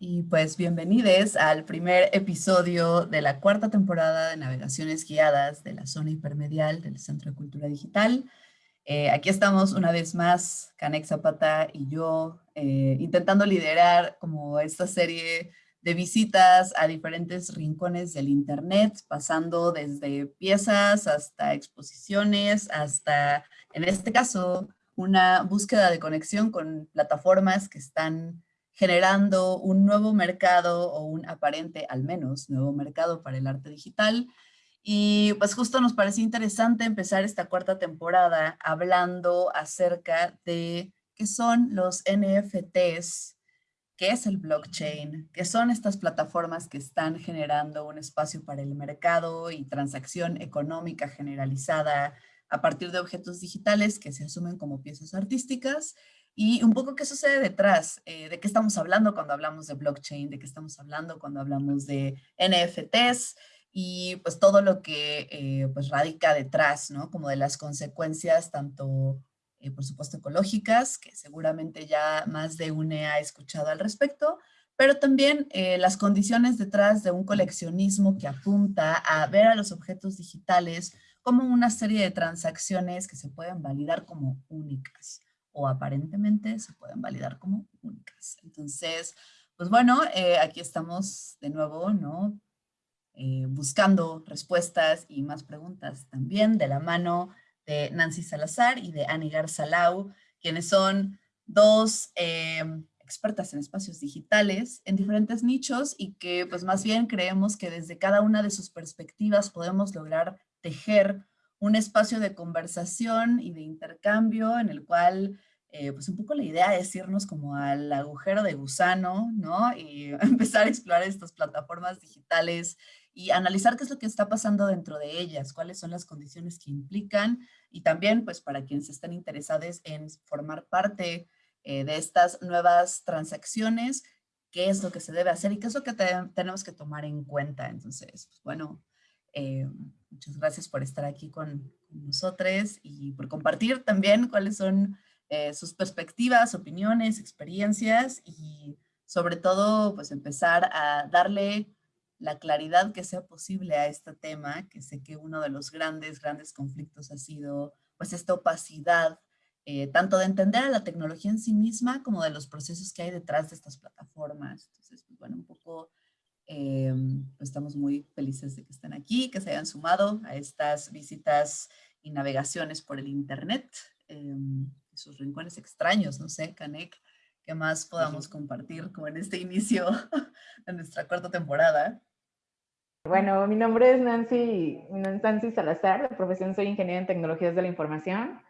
Y pues bienvenidos al primer episodio de la cuarta temporada de Navegaciones Guiadas de la Zona Hipermedial del Centro de Cultura Digital. Eh, aquí estamos una vez más, Canex Zapata y yo, eh, intentando liderar como esta serie de visitas a diferentes rincones del Internet, pasando desde piezas hasta exposiciones, hasta, en este caso, una búsqueda de conexión con plataformas que están generando un nuevo mercado o un aparente, al menos, nuevo mercado para el arte digital. Y pues justo nos pareció interesante empezar esta cuarta temporada hablando acerca de qué son los NFTs, qué es el blockchain, qué son estas plataformas que están generando un espacio para el mercado y transacción económica generalizada a partir de objetos digitales que se asumen como piezas artísticas y un poco qué sucede detrás, eh, de qué estamos hablando cuando hablamos de blockchain, de qué estamos hablando cuando hablamos de NFTs y pues todo lo que eh, pues radica detrás, ¿no? Como de las consecuencias tanto, eh, por supuesto, ecológicas, que seguramente ya más de una ha escuchado al respecto, pero también las condiciones detrás de un coleccionismo que apunta a ver a los objetos digitales como una serie de transacciones que se pueden validar como únicas o aparentemente se pueden validar como únicas. Entonces, pues bueno, eh, aquí estamos de nuevo, ¿no? Eh, buscando respuestas y más preguntas también de la mano de Nancy Salazar y de Anigar Salau, quienes son dos eh, expertas en espacios digitales en diferentes nichos y que pues más bien creemos que desde cada una de sus perspectivas podemos lograr tejer un espacio de conversación y de intercambio en el cual eh, pues un poco la idea es irnos como al agujero de gusano, ¿no? Y empezar a explorar estas plataformas digitales y analizar qué es lo que está pasando dentro de ellas, cuáles son las condiciones que implican y también pues para quienes estén interesados en formar parte eh, de estas nuevas transacciones, qué es lo que se debe hacer y qué es lo que tenemos que tomar en cuenta. Entonces, pues, bueno, eh, muchas gracias por estar aquí con, con nosotros y por compartir también cuáles son eh, sus perspectivas, opiniones, experiencias y sobre todo pues empezar a darle la claridad que sea posible a este tema, que sé que uno de los grandes, grandes conflictos ha sido pues esta opacidad, eh, tanto de entender a la tecnología en sí misma como de los procesos que hay detrás de estas plataformas. Entonces, pues, bueno, un poco eh, estamos muy felices de que estén aquí, que se hayan sumado a estas visitas y navegaciones por el internet sus rincones extraños, no sé, Canek, ¿qué más podamos compartir como en este inicio de nuestra cuarta temporada? Bueno, mi nombre es Nancy, Nancy Salazar, de profesión soy ingeniera en tecnologías de la información.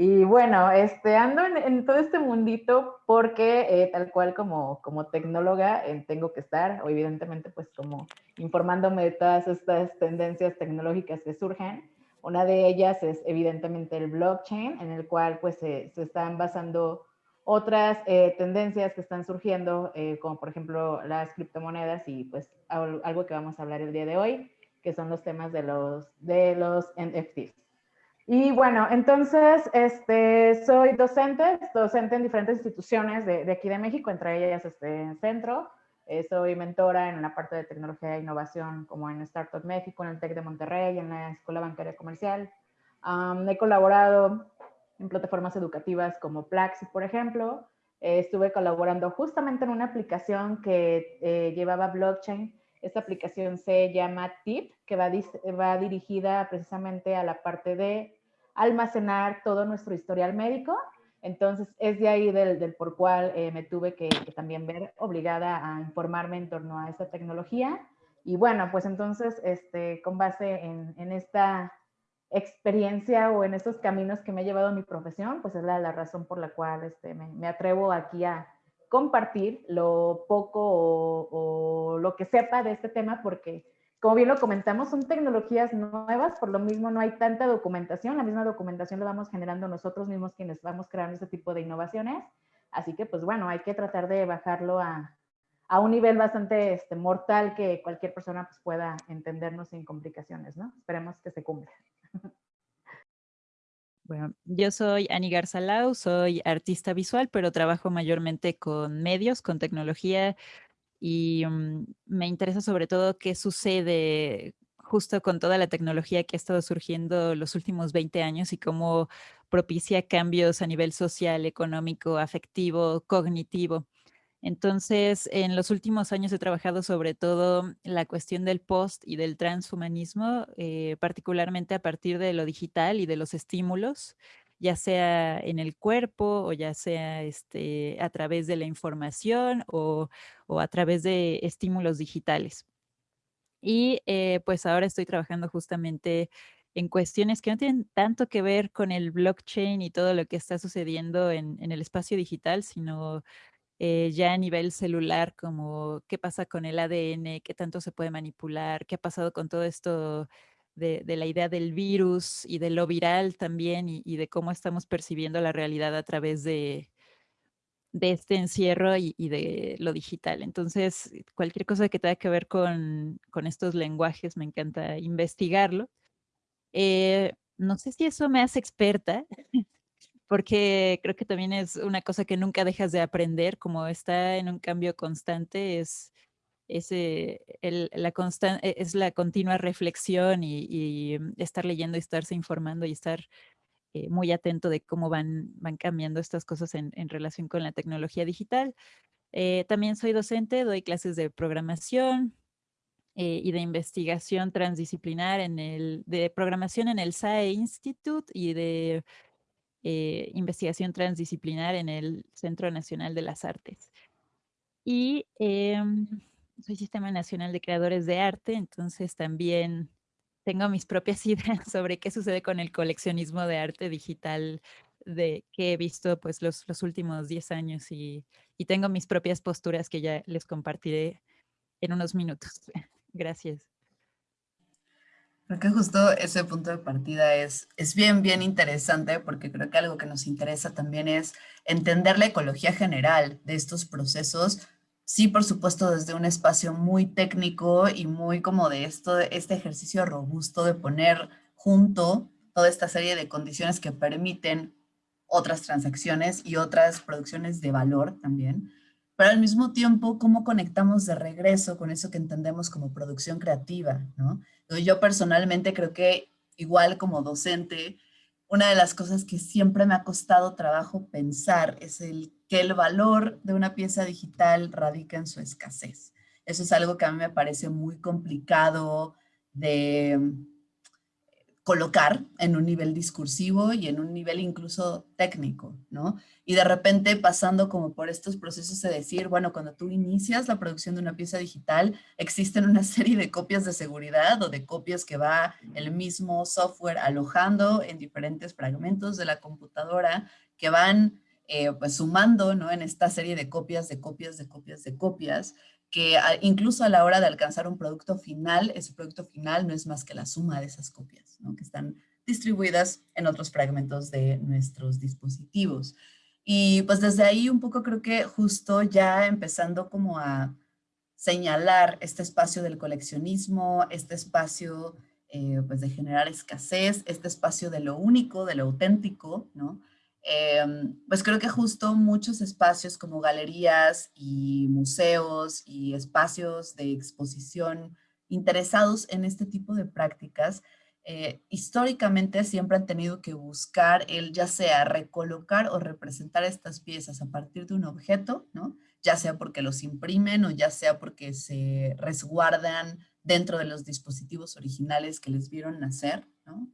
Y bueno, este, ando en, todo este mundito porque eh, tal cual como, como tecnóloga eh, tengo que estar, o evidentemente pues como informándome de todas estas tendencias tecnológicas que surgen. Una de ellas es evidentemente el blockchain, en el cual pues se, están basando otras eh, tendencias que están surgiendo, eh, como por ejemplo las criptomonedas y pues algo que vamos a hablar el día de hoy, que son los temas de los, de los NFTs. Y bueno, entonces este, soy docente, docente en diferentes instituciones de, de aquí de México, entre ellas este centro, soy mentora en una parte de tecnología e innovación como en Startup México, en el TEC de Monterrey, en la Escuela Bancaria Comercial. he colaborado en plataformas educativas como Plaxi, por ejemplo. Eh, estuve colaborando justamente en una aplicación que eh, llevaba blockchain. Esta aplicación se llama TIP, que va dirigida precisamente a la parte de almacenar todo nuestro historial médico entonces, es de ahí del, por cual eh, me tuve que, también ver obligada a informarme en torno a esta tecnología. Y bueno, pues entonces, este, con base en, esta experiencia o en estos caminos que me ha llevado a mi profesión, pues es la, razón por la cual este, me, atrevo aquí a compartir lo poco o lo que sepa de este tema, porque como bien lo comentamos, son tecnologías nuevas, por lo mismo no hay tanta documentación, la misma documentación la vamos generando nosotros mismos quienes vamos creando este tipo de innovaciones, así que pues bueno, hay que tratar de bajarlo a, a un nivel bastante este, mortal que cualquier persona pues, pueda entendernos sin complicaciones, ¿no? Esperemos que se cumpla. Bueno, yo soy Ani Garzalau, soy artista visual, pero trabajo mayormente con medios, con tecnología, y mm, me interesa sobre todo qué sucede justo con toda la tecnología que ha estado surgiendo los últimos 20 años y cómo propicia cambios a nivel social, económico, afectivo, cognitivo. Entonces, en los últimos años he trabajado sobre todo la cuestión del post y del transhumanismo, eh, particularmente a partir de lo digital y de los estímulos, ya sea en el cuerpo o ya sea este, a través de la información o, a través de estímulos digitales. Y eh, pues ahora estoy trabajando justamente en cuestiones que no tienen tanto que ver con el blockchain y todo lo que está sucediendo en el espacio digital, sino eh, ya a nivel celular, como qué pasa con el ADN, qué tanto se puede manipular, qué ha pasado con todo esto de, la idea del virus y de lo viral también y, de cómo estamos percibiendo la realidad a través de, este encierro y, de lo digital. Entonces, cualquier cosa que tenga que ver con, estos lenguajes, me encanta investigarlo. Eh, no sé si eso me hace experta, porque creo que también es una cosa que nunca dejas de aprender, como está en un cambio constante, es, ese, la, e, es la continua reflexión y, mm, estar leyendo y estarse informando y estar eh, muy atento de cómo van, van cambiando estas cosas en, relación con la tecnología digital. Eh, también soy docente, doy clases de programación, eh, y de investigación transdisciplinar en el, de programación en el SAE Institute y de investigación transdisciplinar en el Centro Nacional de las Artes. Y em, soy Sistema Nacional de Creadores de Arte, entonces también tengo mis propias ideas sobre qué sucede con el coleccionismo de arte digital de que he visto pues los, los últimos 10 años y, y tengo mis propias posturas que ya les compartiré en unos minutos. Gracias. Creo que justo ese punto de partida es, es bien, bien interesante porque creo que algo que nos interesa también es entender la ecología general de estos procesos. Sí, por supuesto, desde un espacio muy técnico y muy como de esto, este ejercicio robusto de poner junto toda esta serie de condiciones que permiten otras transacciones y otras producciones de valor también pero al mismo tiempo, ¿cómo conectamos de regreso con eso que entendemos como producción creativa? ¿no? Yo personalmente creo que igual como docente, una de las cosas que siempre me ha costado trabajo pensar es el que el valor de una pieza digital radica en su escasez. Eso es algo que a mí me parece muy complicado de, colocar en un nivel discursivo y en un nivel incluso técnico, ¿no? Y de repente pasando como por estos procesos de decir, bueno, cuando tú inicias la producción de una pieza digital, existen una serie de copias de seguridad o de copias que va el mismo software alojando en diferentes fragmentos de la computadora que van eh, pues sumando, ¿no? En esta serie de copias, de copias, de copias, de copias, que incluso a la hora de alcanzar un producto final, ese producto final no es más que la suma de esas copias, ¿no? que están distribuidas en otros fragmentos de nuestros dispositivos. Y pues desde ahí un poco creo que justo ya empezando como a señalar este espacio del coleccionismo, este espacio eh, pues de generar escasez, este espacio de lo único, de lo auténtico, ¿no? Em, pues creo que justo muchos espacios como galerías y museos y espacios de exposición interesados en este tipo de prácticas, eh, históricamente siempre han tenido que buscar el ya sea recolocar o representar estas piezas a partir de un objeto, ¿no? ya sea porque los imprimen o ya sea porque se resguardan dentro de los dispositivos originales que les vieron nacer, ¿no?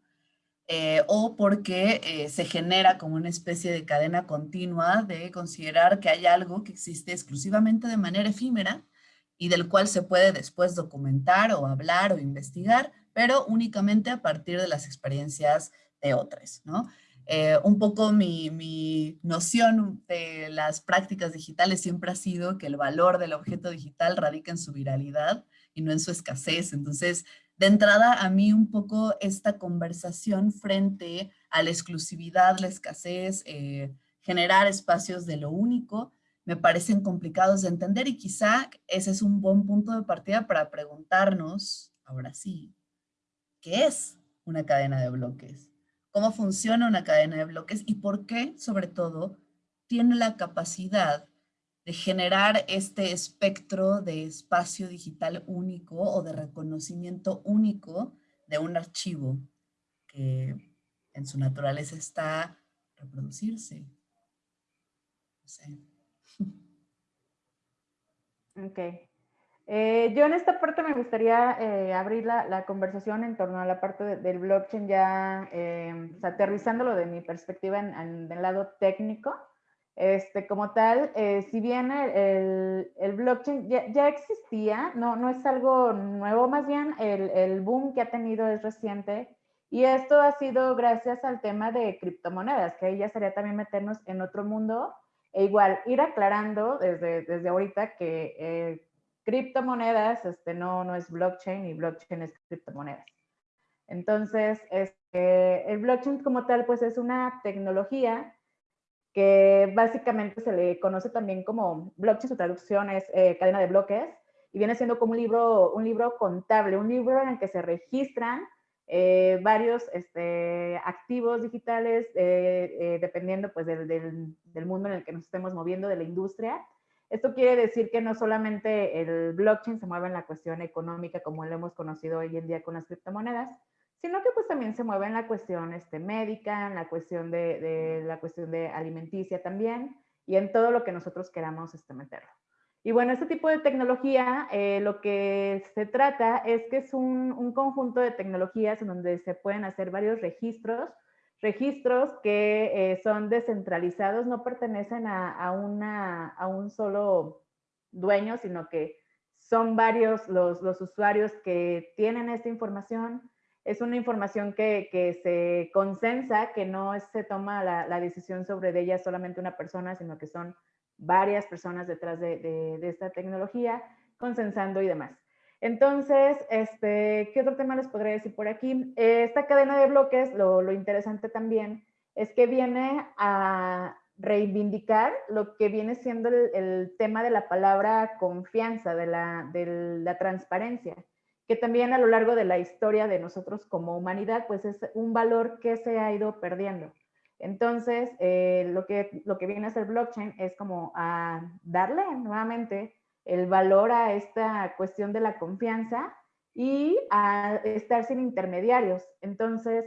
Eh, o porque eh, se genera como una especie de cadena continua de considerar que hay algo que existe exclusivamente de manera efímera y del cual se puede después documentar o hablar o investigar, pero únicamente a partir de las experiencias de otros, ¿no? Eh, un poco mi, mi, noción de las prácticas digitales siempre ha sido que el valor del objeto digital radica en su viralidad y no en su escasez. Entonces, de entrada a mí un poco esta conversación frente a la exclusividad, la escasez, eh, generar espacios de lo único, me parecen complicados de entender y quizá ese es un buen punto de partida para preguntarnos, ahora sí, ¿qué es una cadena de bloques? ¿Cómo funciona una cadena de bloques? Y por qué, sobre todo, tiene la capacidad de generar este espectro de espacio digital único o de reconocimiento único de un archivo que en su naturaleza está reproducirse. Ok. Eh, yo en esta parte me gustaría eh, abrir la, conversación en torno a la parte del blockchain ya eh, aterrizándolo de mi perspectiva en, el lado técnico. Este, como tal, si bien el, blockchain ya, existía, no, no es algo nuevo, más bien el, el boom que ha tenido es reciente y esto ha sido gracias al tema de criptomonedas, que ahí ya sería también meternos en otro mundo e igual ir aclarando desde, desde ahorita que criptomonedas, este, no, no es blockchain y blockchain es criptomonedas. Entonces, este, el blockchain como tal, pues es una tecnología que básicamente se le conoce también como blockchain, su traducción es eh, cadena de bloques, y viene siendo como un libro, un libro contable, un libro en el que se registran eh, varios este, activos digitales, eh, dependiendo pues del, del, mundo en el que nos estemos moviendo, de la industria, esto quiere decir que no solamente el blockchain se mueve en la cuestión económica como lo hemos conocido hoy en día con las criptomonedas, sino que pues también se mueve en la cuestión este, médica, en la cuestión de, la cuestión de alimenticia también y en todo lo que nosotros queramos este, meterlo. Y bueno, este tipo de tecnología, eh, lo que se trata es que es un, un, conjunto de tecnologías en donde se pueden hacer varios registros registros que eh, son descentralizados, no pertenecen a, una, a un solo dueño, sino que son varios los, los, usuarios que tienen esta información. Es una información que, se consensa, que no se toma la, decisión sobre ella solamente una persona, sino que son varias personas detrás de, de, de esta tecnología, consensando y demás. Entonces, este, ¿qué otro tema les podría decir por aquí? Esta cadena de bloques, lo, interesante también es que viene a reivindicar lo que viene siendo el, tema de la palabra confianza, de de la, transparencia, que también a lo largo de la historia de nosotros como humanidad, pues es un valor que se ha ido perdiendo. Entonces, eh, lo, que, lo que viene a ser blockchain es como a darle nuevamente el valor a esta cuestión de la confianza y a estar sin intermediarios. Entonces,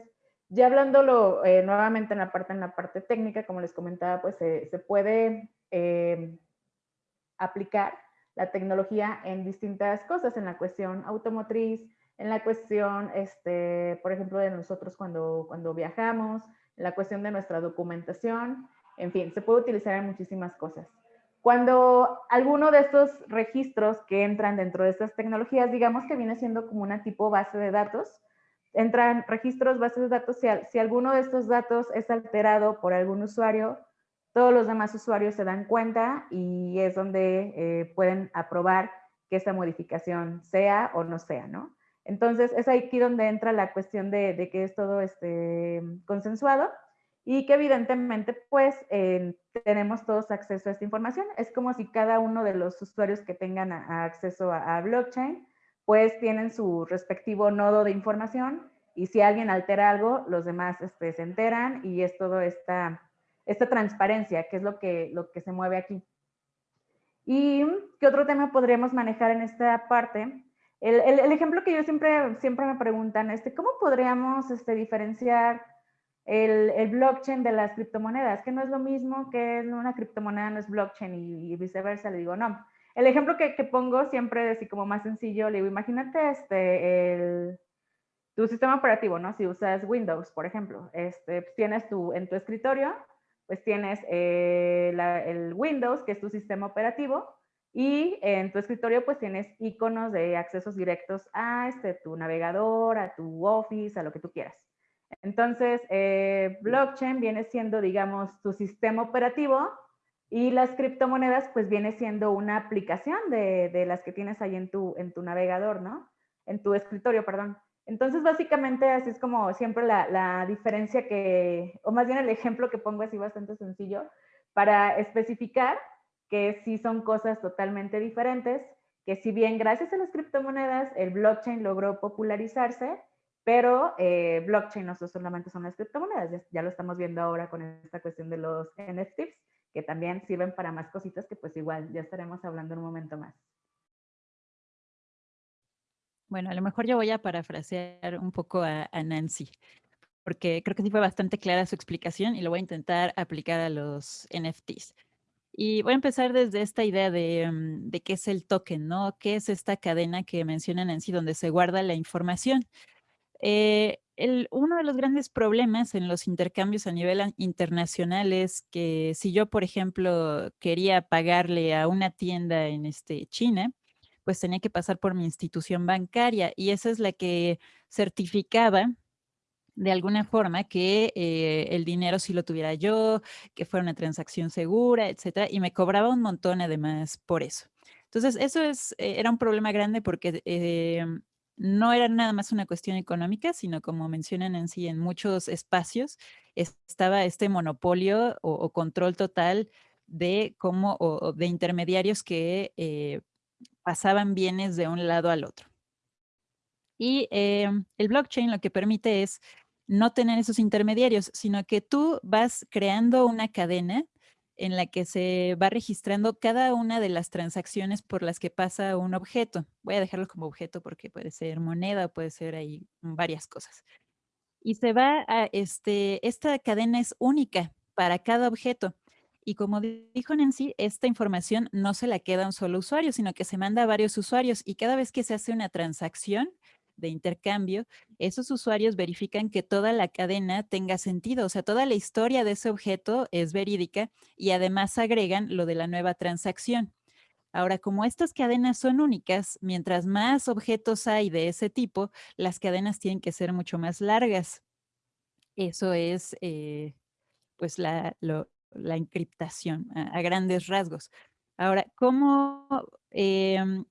ya hablándolo eh, nuevamente en la parte, en la parte técnica, como les comentaba, pues se, puede eh, aplicar la tecnología en distintas cosas, en la cuestión automotriz, en la cuestión, este, por ejemplo, de nosotros cuando, cuando viajamos, en la cuestión de nuestra documentación, en fin, se puede utilizar en muchísimas cosas. Cuando alguno de estos registros que entran dentro de estas tecnologías, digamos que viene siendo como una tipo base de datos, entran registros, bases de datos, si, alguno de estos datos es alterado por algún usuario, todos los demás usuarios se dan cuenta y es donde eh, pueden aprobar que esta modificación sea o no sea, ¿no? Entonces, es aquí donde entra la cuestión de, de que es todo este, consensuado y que evidentemente pues tenemos todos acceso a esta información. Es como si cada uno de los usuarios que tengan acceso a, blockchain pues tienen su respectivo nodo de información y si alguien altera algo, los demás este, se enteran y es todo esta, esta transparencia, que es lo que, lo que se mueve aquí. ¿Y qué otro tema podríamos manejar en esta parte? El, el, ejemplo que yo siempre, siempre me preguntan, este, ¿cómo podríamos este, diferenciar el, blockchain de las criptomonedas, que no es lo mismo que una criptomoneda no es blockchain y, viceversa, le digo, no. El ejemplo que, pongo siempre, así como más sencillo, le digo, imagínate este, el, tu sistema operativo, ¿no? Si usas Windows, por ejemplo, este, tienes tu, en tu escritorio, pues tienes eh, el Windows, que es tu sistema operativo, y en tu escritorio pues tienes iconos de accesos directos a este, tu navegador, a tu Office, a lo que tú quieras. Entonces, eh, blockchain viene siendo, digamos, tu sistema operativo y las criptomonedas, pues viene siendo una aplicación de, las que tienes ahí en tu, en tu navegador, ¿no? En tu escritorio, perdón. Entonces, básicamente, así es como siempre la, diferencia que, o más bien el ejemplo que pongo así bastante sencillo, para especificar que sí son cosas totalmente diferentes, que si bien gracias a las criptomonedas el blockchain logró popularizarse, pero eh, blockchain no solamente son las criptomonedas, ya, lo estamos viendo ahora con esta cuestión de los NFTs, que también sirven para más cositas que pues igual ya estaremos hablando un momento más. Bueno, a lo mejor yo voy a parafrasear un poco a, Nancy, porque creo que sí fue bastante clara su explicación y lo voy a intentar aplicar a los NFTs. Y voy a empezar desde esta idea de, mm, de, qué es el token, ¿no? ¿Qué es esta cadena que mencionan en sí, donde se guarda la información? Eh, el, uno de los grandes problemas en los intercambios a nivel internacional es que si yo, por ejemplo, quería pagarle a una tienda en este, China, pues tenía que pasar por mi institución bancaria y esa es la que certificaba de alguna forma que eh, el dinero sí lo tuviera yo, que fuera una transacción segura, etcétera, y me cobraba un montón además por eso. Entonces, eso es, eh, era un problema grande porque eh, no era nada más una cuestión económica, sino como mencionan en sí, en muchos espacios estaba este monopolio o, control total de cómo, o, de intermediarios que pasaban bienes de un lado al otro. Y em, el blockchain lo que permite es no tener esos intermediarios, sino que tú vas creando una cadena en la que se va registrando cada una de las transacciones por las que pasa un objeto. Voy a dejarlo como objeto porque puede ser moneda, puede ser ahí varias cosas. Y se va a, este, esta cadena es única para cada objeto. Y como dijo Nancy, esta información no se la queda a un solo usuario, sino que se manda a varios usuarios y cada vez que se hace una transacción de intercambio, esos usuarios verifican que toda la cadena tenga sentido, o sea, toda la historia de ese objeto es verídica y además agregan lo de la nueva transacción. Ahora, como estas cadenas son únicas, mientras más objetos hay de ese tipo, las cadenas tienen que ser mucho más largas. Eso es, eh, pues, la, lo, la encriptación a, grandes rasgos. Ahora, ¿cómo em,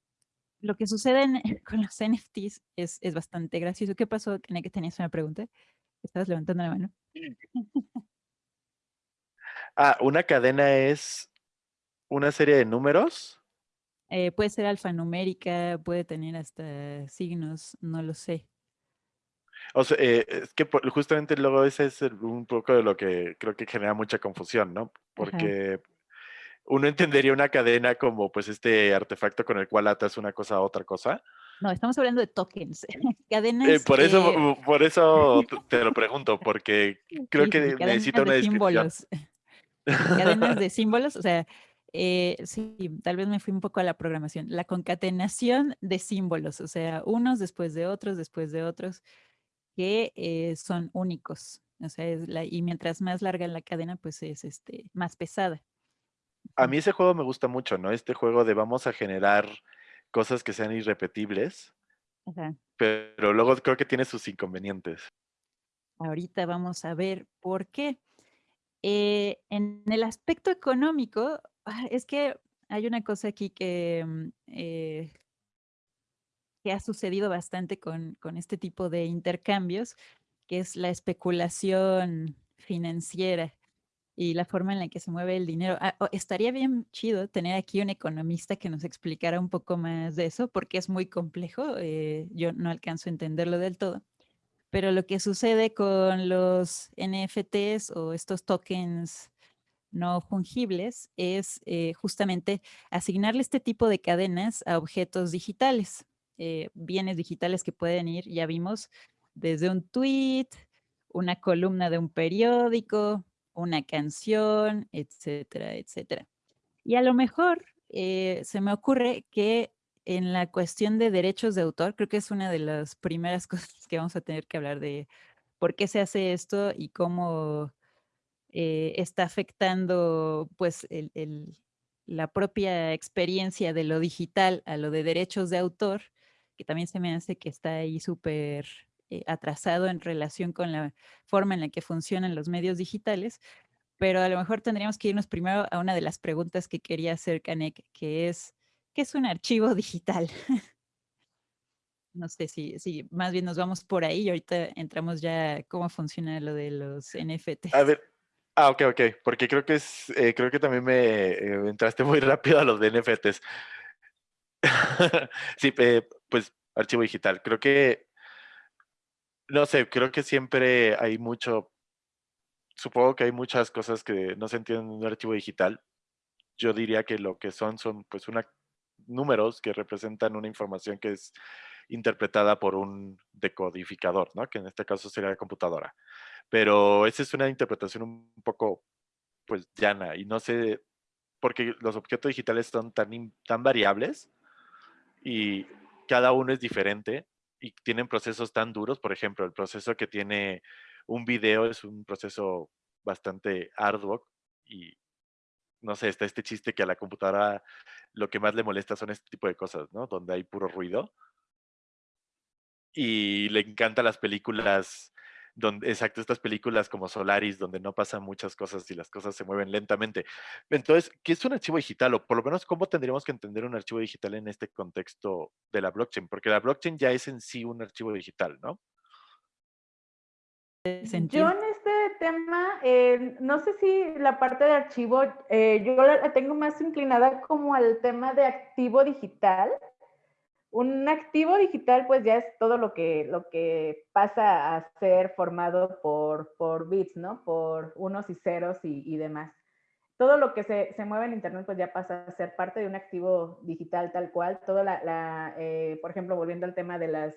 lo que sucede con los NFTs es, es, bastante gracioso? ¿Qué pasó? Tenía que tenías una pregunta. Estabas levantando la mano. Ah, una cadena es una serie de números. Eh, puede ser alfanumérica, puede tener hasta signos, no lo sé. O sea, eh, es que justamente luego ese es un poco de lo que creo que genera mucha confusión, ¿no? Porque uno entendería una cadena como pues este artefacto con el cual atas una cosa a otra cosa. No, estamos hablando de tokens. Eh, cadenas. por eso, por eso te lo pregunto, porque creo que necesita una descripción. Símbolos. cadenas de símbolos, o sea, eh, sí, tal vez me fui un poco a la programación. La concatenación de símbolos, o sea, unos después de otros, después de otros que eh, son únicos. O sea, es la, y mientras más larga la cadena, pues es este, más pesada. A mí ese juego me gusta mucho, ¿no? Este juego de vamos a generar cosas que sean irrepetibles, pero luego creo que tiene sus inconvenientes. Ahorita vamos a ver por qué. Eh, en el aspecto económico, ah, es que hay una cosa aquí que mm, eh, que ha sucedido bastante con, este tipo de intercambios, que es la especulación financiera y la forma en la que se mueve el dinero. Ah, estaría bien chido tener aquí un economista que nos explicara un poco más de eso, porque es muy complejo, eh, yo no alcanzo a entenderlo del todo. Pero lo que sucede con los NFTs o estos tokens no fungibles es eh, justamente asignarle este tipo de cadenas a objetos digitales. Eh, bienes digitales que pueden ir, ya vimos, desde un tweet, una columna de un periódico, una canción, etcétera, etcétera. Y a lo mejor eh, se me ocurre que en la cuestión de derechos de autor, creo que es una de las primeras cosas que vamos a tener que hablar de por qué se hace esto y cómo eh, está afectando pues la propia experiencia de lo digital a lo de derechos de autor que también se me hace que está ahí súper eh, atrasado en relación con la forma en la que funcionan los medios digitales, pero a lo mejor tendríamos que irnos primero a una de las preguntas que quería hacer Canek, que es, ¿qué es un archivo digital? no sé si, si más bien nos vamos por ahí y ahorita entramos ya cómo funciona lo de los NFTs. A ver, ah, ok, ok, porque creo que es, eh, creo que también me eh, entraste muy rápido a los de NFTs. sí, pues archivo digital. Creo que, no sé, creo que siempre hay mucho, supongo que hay muchas cosas que no se entienden en un archivo digital. Yo diría que lo que son son pues una, números que representan una información que es interpretada por un decodificador, ¿no? que en este caso sería la computadora. Pero esa es una interpretación un poco pues llana y no sé, porque los objetos digitales son tan, tan variables y cada uno es diferente y tienen procesos tan duros. Por ejemplo, el proceso que tiene un video es un proceso bastante arduo y no sé, está este chiste que a la computadora lo que más le molesta son este tipo de cosas, ¿no? Donde hay puro ruido. Y le encantan las películas, donde, exacto, estas películas como Solaris, donde no pasan muchas cosas y las cosas se mueven lentamente. Entonces, ¿qué es un archivo digital? O por lo menos, ¿cómo tendríamos que entender un archivo digital en este contexto de la blockchain? Porque la blockchain ya es en sí un archivo digital, ¿no? Yo en este tema, eh, no sé si la parte de archivo, eh, yo la, tengo más inclinada como al tema de activo digital. Un activo digital, pues ya es todo lo que, lo que pasa a ser formado por, por bits, ¿no? Por unos y ceros y, demás. Todo lo que se, se, mueve en Internet, pues ya pasa a ser parte de un activo digital tal cual. Todo la, la eh, por ejemplo, volviendo al tema de las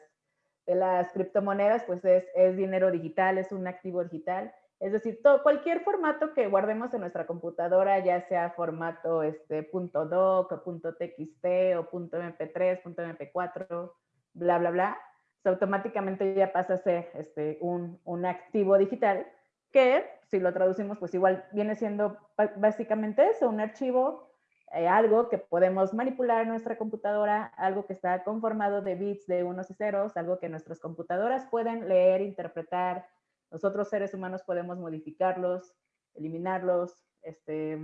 de las criptomonedas, pues es, es, dinero digital, es un activo digital. Es decir, cualquier formato que guardemos en nuestra computadora, ya sea formato este, .doc o .txt o .mp3, .mp4, bla, bla, bla, pues automáticamente ya pasa a ser este, un, un activo digital que, si lo traducimos, pues igual viene siendo básicamente eso, un archivo, eh, algo que podemos manipular en nuestra computadora, algo que está conformado de bits de unos y ceros, algo que nuestras computadoras pueden leer, interpretar, nosotros seres humanos podemos modificarlos, eliminarlos, este,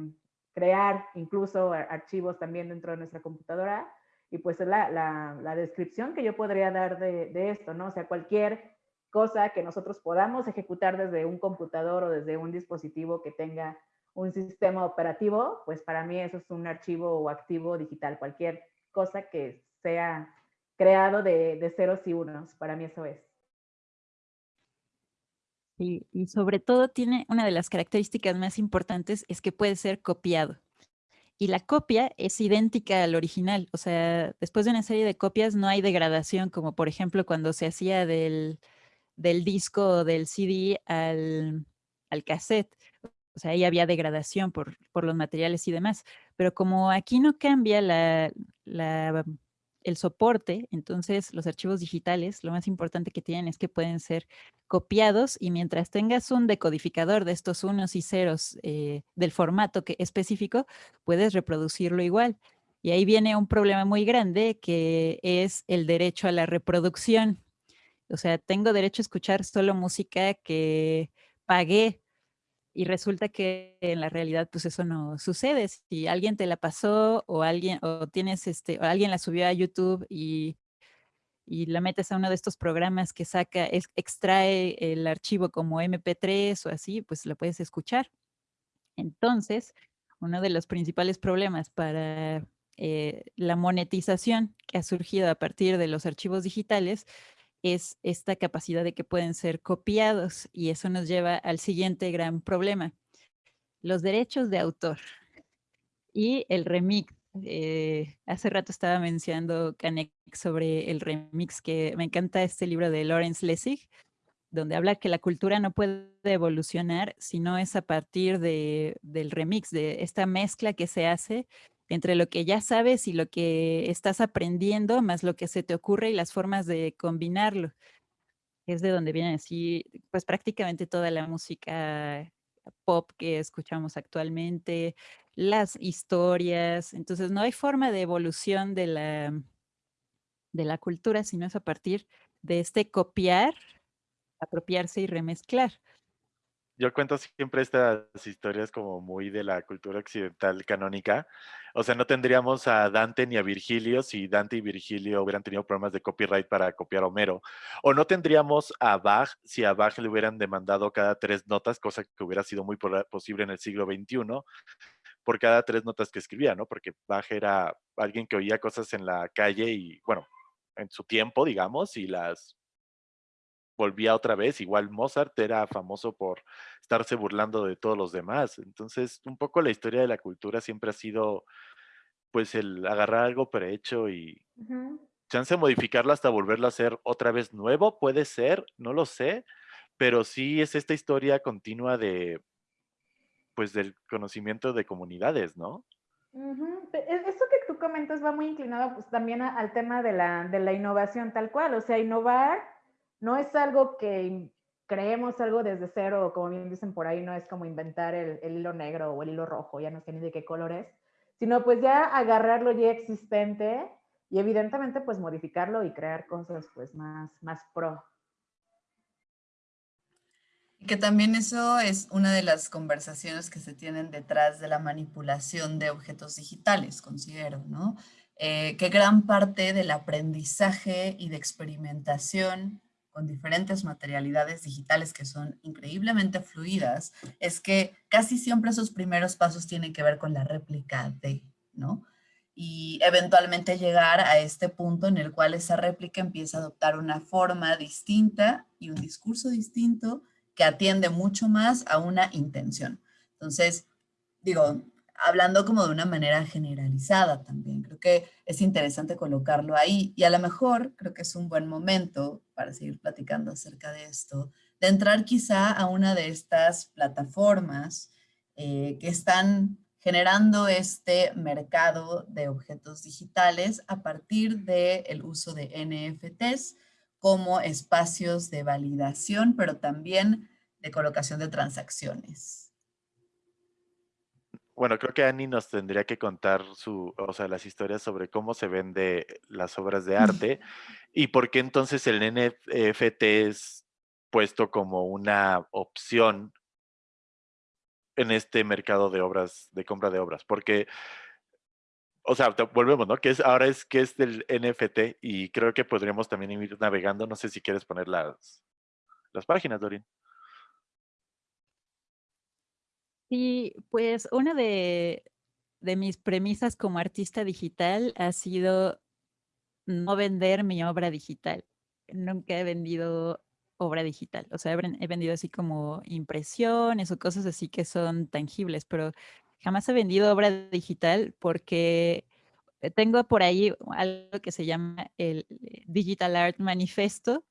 crear incluso archivos también dentro de nuestra computadora. Y pues es la, la, descripción que yo podría dar de, de, esto, ¿no? O sea, cualquier cosa que nosotros podamos ejecutar desde un computador o desde un dispositivo que tenga un sistema operativo, pues para mí eso es un archivo o activo digital. Cualquier cosa que sea creado de, de ceros y unos, para mí eso es. Y, sobre todo tiene una de las características más importantes es que puede ser copiado. Y la copia es idéntica al original. O sea, después de una serie de copias no hay degradación, como por ejemplo cuando se hacía del, del disco o del CD al, al cassette. O sea, ahí había degradación por, por los materiales y demás. Pero como aquí no cambia la, la el soporte, entonces los archivos digitales, lo más importante que tienen es que pueden ser copiados y mientras tengas un decodificador de estos unos y ceros eh, del formato que, específico, puedes reproducirlo igual. Y ahí viene un problema muy grande que es el derecho a la reproducción. O sea, tengo derecho a escuchar solo música que pagué y resulta que en la realidad pues eso no sucede. Si alguien te la pasó o alguien o tienes este o alguien la subió a YouTube y, y la metes a uno de estos programas que saca, extrae el archivo como MP3 o así, pues lo puedes escuchar. Entonces, uno de los principales problemas para eh, la monetización que ha surgido a partir de los archivos digitales es esta capacidad de que pueden ser copiados y eso nos lleva al siguiente gran problema, los derechos de autor y el remix. Eh, hace rato estaba mencionando Canek sobre el remix, que me encanta este libro de Lawrence Lessig, donde habla que la cultura no puede evolucionar si no es a partir de, del remix, de esta mezcla que se hace entre lo que ya sabes y lo que estás aprendiendo, más lo que se te ocurre y las formas de combinarlo. Es de donde viene así, pues prácticamente toda la música pop que escuchamos actualmente, las historias. Entonces no hay forma de evolución de la, de la cultura, sino es a partir de este copiar, apropiarse y remezclar yo cuento siempre estas historias como muy de la cultura occidental canónica. O sea, no tendríamos a Dante ni a Virgilio si Dante y Virgilio hubieran tenido problemas de copyright para copiar Homero. O no tendríamos a Bach si a Bach le hubieran demandado cada tres notas, cosa que hubiera sido muy posible en el siglo XXI, por cada tres notas que escribía, ¿no? Porque Bach era alguien que oía cosas en la calle y, bueno, en su tiempo, digamos, y las volvía otra vez. Igual Mozart era famoso por estarse burlando de todos los demás. Entonces, un poco la historia de la cultura siempre ha sido, pues, el agarrar algo prehecho y chance modificarlo hasta volverlo a hacer otra vez nuevo, puede ser, no lo sé, pero sí es esta historia continua de, pues, del conocimiento de comunidades, ¿no? Eso que tú comentas va muy inclinado pues también al tema de la, de la innovación tal cual, o sea, innovar no es algo que creemos algo desde cero, como bien dicen por ahí, no es como inventar el, hilo negro o el hilo rojo, ya no sé ni de qué color es, sino pues ya agarrar lo ya existente y evidentemente pues modificarlo y crear cosas pues más, más pro. Que también eso es una de las conversaciones que se tienen detrás de la manipulación de objetos digitales, considero, ¿no? Eh, que gran parte del aprendizaje y de experimentación con diferentes materialidades digitales que son increíblemente fluidas, es que casi siempre esos primeros pasos tienen que ver con la réplica de, ¿no? Y eventualmente llegar a este punto en el cual esa réplica empieza a adoptar una forma distinta y un discurso distinto que atiende mucho más a una intención. Entonces, digo, hablando como de una manera generalizada también. Creo que es interesante colocarlo ahí y a lo mejor creo que es un buen momento para seguir platicando acerca de esto, de entrar quizá a una de estas plataformas eh, que están generando este mercado de objetos digitales a partir del uso de NFTs como espacios de validación, pero también de colocación de transacciones. Bueno, creo que Annie nos tendría que contar su, o sea, las historias sobre cómo se vende las obras de arte y por qué entonces el NFT es puesto como una opción en este mercado de obras, de compra de obras, porque, o sea, volvemos, ¿no? Que es, ahora es que es del NFT y creo que podríamos también ir navegando, no sé si quieres poner las, las páginas, Dorin. Sí, pues una de, mis premisas como artista digital ha sido no vender mi obra digital. Nunca he vendido obra digital. O sea, he, vendido así como impresiones o cosas así que son tangibles, pero jamás he vendido obra digital porque tengo por ahí algo que se llama el Digital Art Manifesto,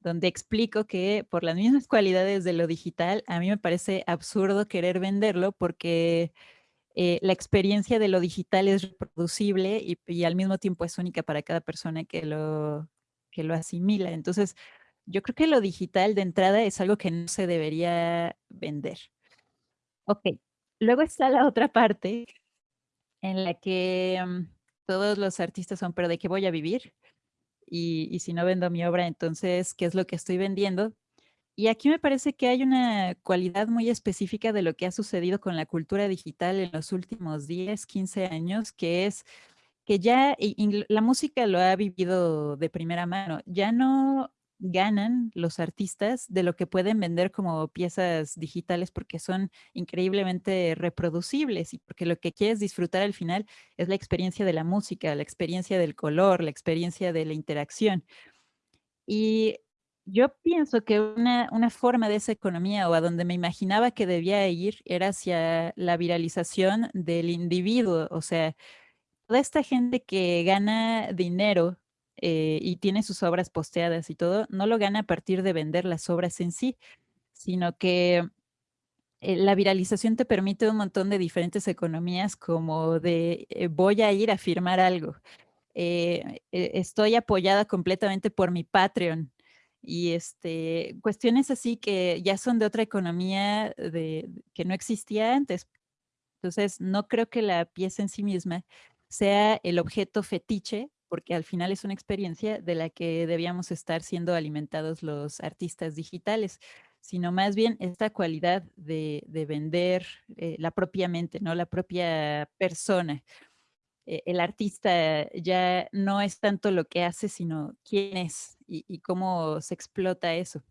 donde explico que por las mismas cualidades de lo digital, a mí me parece absurdo querer venderlo porque eh, la experiencia de lo digital es reproducible y, al mismo tiempo es única para cada persona que lo, que lo asimila. Entonces, yo creo que lo digital de entrada es algo que no se debería vender. Ok, luego está la otra parte en la que mm, todos los artistas son, pero ¿de qué voy a vivir? Y, si no vendo mi obra, entonces, ¿qué es lo que estoy vendiendo? Y aquí me parece que hay una cualidad muy específica de lo que ha sucedido con la cultura digital en los últimos 10, 15 años, que es que ya la música lo ha vivido de primera mano. Ya no ganan los artistas de lo que pueden vender como piezas digitales porque son increíblemente reproducibles y porque lo que quieres disfrutar al final es la experiencia de la música, la experiencia del color, la experiencia de la interacción. Y yo pienso que una, una forma de esa economía o a donde me imaginaba que debía ir era hacia la viralización del individuo, o sea, toda esta gente que gana dinero eh, y tiene sus obras posteadas y todo, no lo gana a partir de vender las obras en sí, sino que eh, la viralización te permite un montón de diferentes economías como de eh, voy a ir a firmar algo, estoy apoyada completamente por mi Patreon y este, cuestiones así que ya son de otra economía de, que no existía antes. Entonces, no creo que la pieza en sí misma sea el objeto fetiche porque al final es una experiencia de la que debíamos estar siendo alimentados los artistas digitales, sino más bien esta cualidad de, vender eh, la propia mente, ¿no? la propia persona. Eh, el artista ya no es tanto lo que hace, sino quién es y, cómo se explota eso.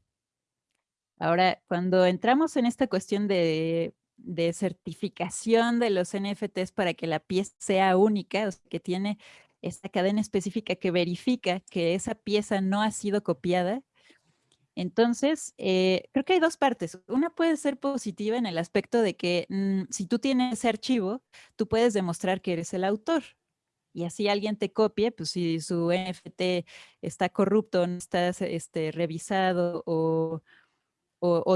Ahora, cuando entramos en esta cuestión de, de certificación de los NFTs para que la pieza sea única, o sea, que tiene esta cadena específica que verifica que esa pieza no ha sido copiada, Entonces, eh, creo que hay dos partes. Una puede ser positiva en el aspecto de que mm, si tú tienes ese archivo, tú puedes demostrar que eres el autor. Y así alguien te copie, pues si su NFT está corrupto, no está este, revisado o,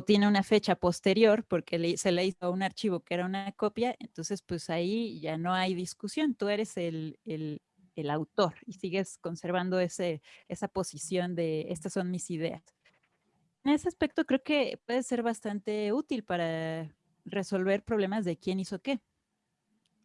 tiene una fecha posterior porque se le hizo un archivo que era una copia, entonces pues ahí ya no hay discusión, tú eres el, el autor y sigues conservando ese, esa posición de estas son mis ideas en ese aspecto creo que puede ser bastante útil para resolver problemas de quién hizo qué.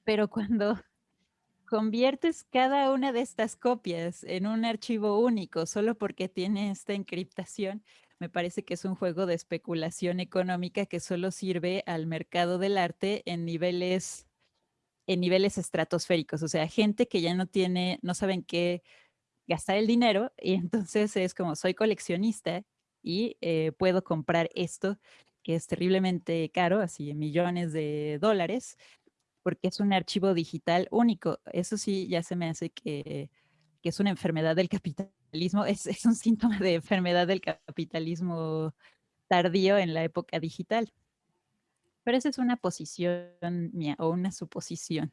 Pero cuando conviertes cada una de estas copias en un archivo único solo porque tiene esta encriptación, me parece que es un juego de especulación económica que solo sirve al mercado del arte en niveles en niveles estratosféricos, o sea, gente que ya no tiene, no saben qué gastar el dinero y entonces es como soy coleccionista y eh, puedo comprar esto que es terriblemente caro, así millones de dólares, porque es un archivo digital único. Eso sí, ya se me hace que, que es una enfermedad del capitalismo, es, es, un síntoma de enfermedad del capitalismo tardío en la época digital. Pero esa es una posición mía o una suposición.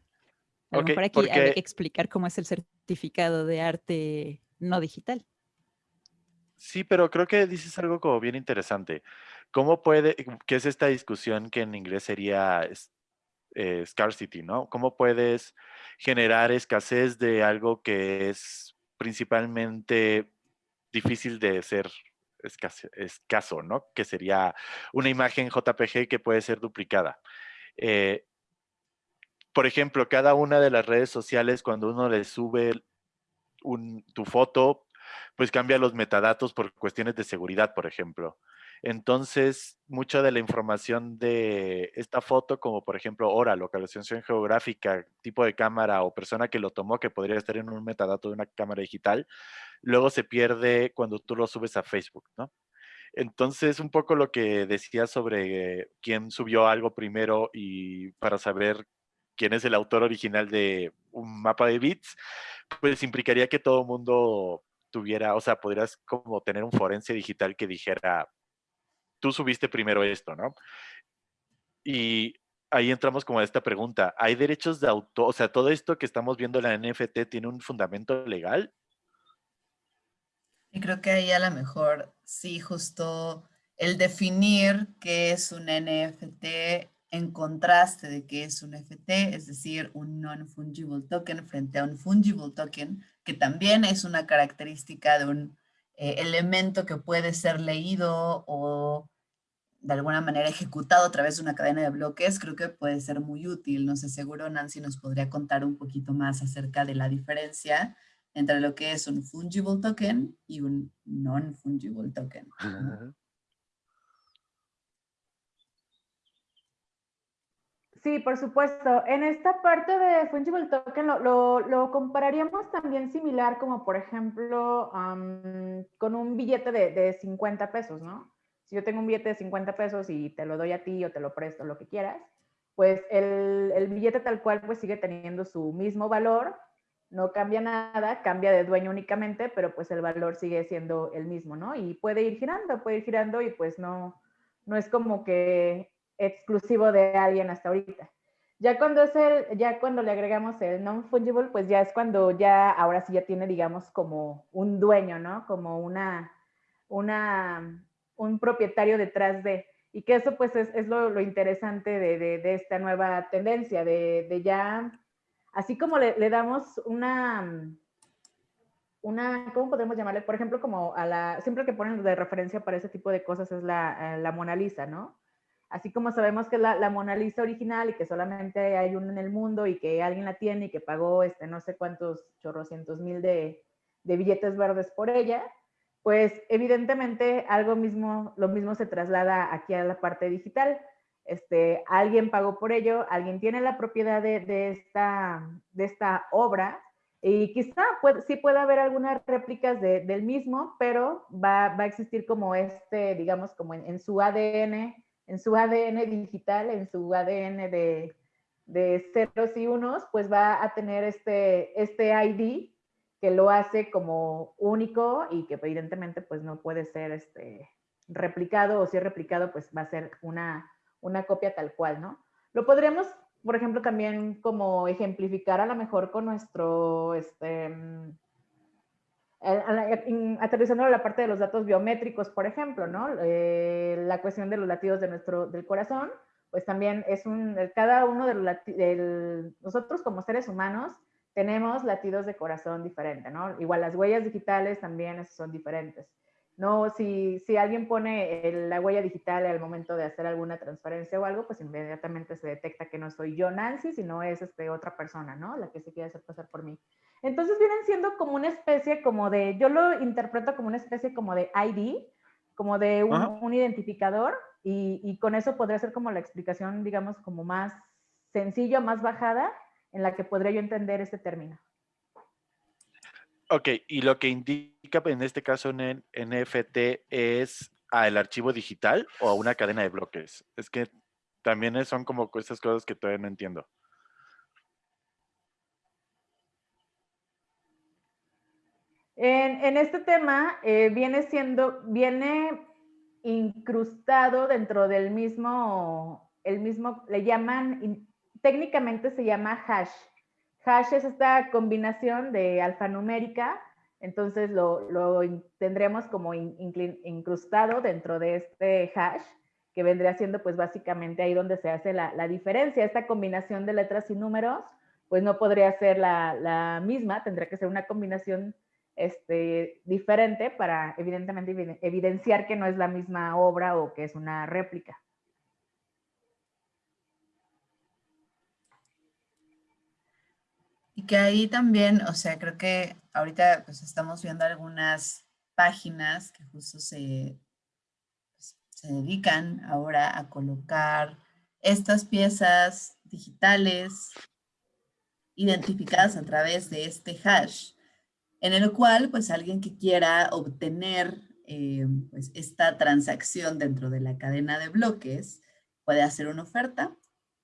A lo mejor aquí hay que explicar cómo es el certificado de arte no digital. Sí, pero creo que dices algo como bien interesante. ¿Cómo puede, qué es esta discusión que en inglés sería eh, scarcity, ¿no? ¿Cómo puedes generar escasez de algo que es principalmente difícil de ser escaso, ¿no? Que sería una imagen JPG que puede ser duplicada. Eh, por ejemplo, cada una de las redes sociales, cuando uno le sube tu foto, pues cambia los metadatos por cuestiones de seguridad, por ejemplo. Entonces, mucha de la información de esta foto, como por ejemplo hora, localización geográfica, tipo de cámara o persona que lo tomó, que podría estar en un metadato de una cámara digital, luego se pierde cuando tú lo subes a Facebook, ¿no? Entonces, un poco lo que decía sobre quién subió algo primero y para saber quién es el autor original de un mapa de bits, pues implicaría que todo el mundo tuviera, o sea, podrías como tener un forense digital que dijera, tú subiste primero esto, ¿no? Y ahí entramos como a esta pregunta, ¿hay derechos de autor? O sea, todo esto que estamos viendo en la NFT tiene un fundamento legal? Y creo que ahí a lo mejor sí, justo el definir qué es un NFT en contraste de qué es un FT, es decir, un non-fungible token frente a un fungible token, que también es una característica de un eh, elemento que puede ser leído o de alguna manera ejecutado a través de una cadena de bloques, creo que puede ser muy útil. No sé, seguro Nancy nos podría contar un poquito más acerca de la diferencia entre lo que es un fungible token y un non-fungible token. Sí, por supuesto. En esta parte de Fungible Token lo, compararíamos también similar como, por ejemplo, con un billete de, 50 pesos, ¿no? Si yo tengo un billete de 50 pesos y te lo doy a ti o te lo presto, lo que quieras, pues el, el billete tal cual pues sigue teniendo su mismo valor, no cambia nada, cambia de dueño únicamente, pero pues el valor sigue siendo el mismo, ¿no? Y puede ir girando, puede ir girando y pues no, no es como que exclusivo de alguien hasta ahorita. Ya cuando es el, ya cuando le agregamos el non-fungible, pues ya es cuando ya, ahora sí ya tiene, digamos, como un dueño, ¿no? Como una, una, un propietario detrás de, y que eso pues es, lo, interesante de, esta nueva tendencia, de, ya, así como le, damos una, una, ¿cómo podemos llamarle? Por ejemplo, como a la, siempre que ponen de referencia para ese tipo de cosas es la, la Mona Lisa, ¿no? Así como sabemos que la, la Mona Lisa original y que solamente hay una en el mundo y que alguien la tiene y que pagó este, no sé cuántos chorrocientos mil de, de billetes verdes por ella, pues evidentemente algo mismo, lo mismo se traslada aquí a la parte digital. Este, alguien pagó por ello, alguien tiene la propiedad de, esta, de esta obra y quizá puede, sí puede haber algunas réplicas de, del mismo, pero va, a existir como este, digamos, como en, en su ADN en su ADN digital, en su ADN de, de ceros y unos, pues va a tener este, este ID que lo hace como único y que evidentemente pues no puede ser este, replicado o si es replicado, pues va a ser una, una copia tal cual, ¿no? Lo podríamos, por ejemplo, también como ejemplificar a lo mejor con nuestro, este, mm, aterrizando la parte de los datos biométricos, por ejemplo, ¿no? Eh, la cuestión de los latidos de nuestro, del corazón, pues también es un, cada uno de los nosotros como seres humanos tenemos latidos de corazón diferentes, ¿no? Igual las huellas digitales también son diferentes. No, si, si alguien pone la huella digital al momento de hacer alguna transferencia o algo, pues inmediatamente se detecta que no soy yo Nancy, sino es este, otra persona, ¿no? La que se quiere hacer pasar por mí. Entonces vienen siendo como una especie como de, yo lo interpreto como una especie como de ID, como de un, identificador, y, y, con eso podría ser como la explicación, digamos, como más sencilla, más bajada, en la que podría yo entender este término. Ok, y lo que indica en este caso en NFT es al archivo digital o a una cadena de bloques. Es que también son como estas cosas que todavía no entiendo. En, este tema eh, viene siendo, viene incrustado dentro del mismo, el mismo, le llaman, técnicamente se llama hash. Hash es esta combinación de alfanumérica, entonces lo, tendremos como incrustado dentro de este hash, que vendría siendo pues básicamente ahí donde se hace la, diferencia. Esta combinación de letras y números, pues no podría ser la, misma, tendría que ser una combinación este, diferente para evidentemente evidenciar que no es la misma obra o que es una réplica. Que ahí también, o sea, creo que ahorita pues estamos viendo algunas páginas que justo se, pues, se dedican ahora a colocar estas piezas digitales identificadas a través de este hash, en el cual pues alguien que quiera obtener eh, pues, esta transacción dentro de la cadena de bloques puede hacer una oferta,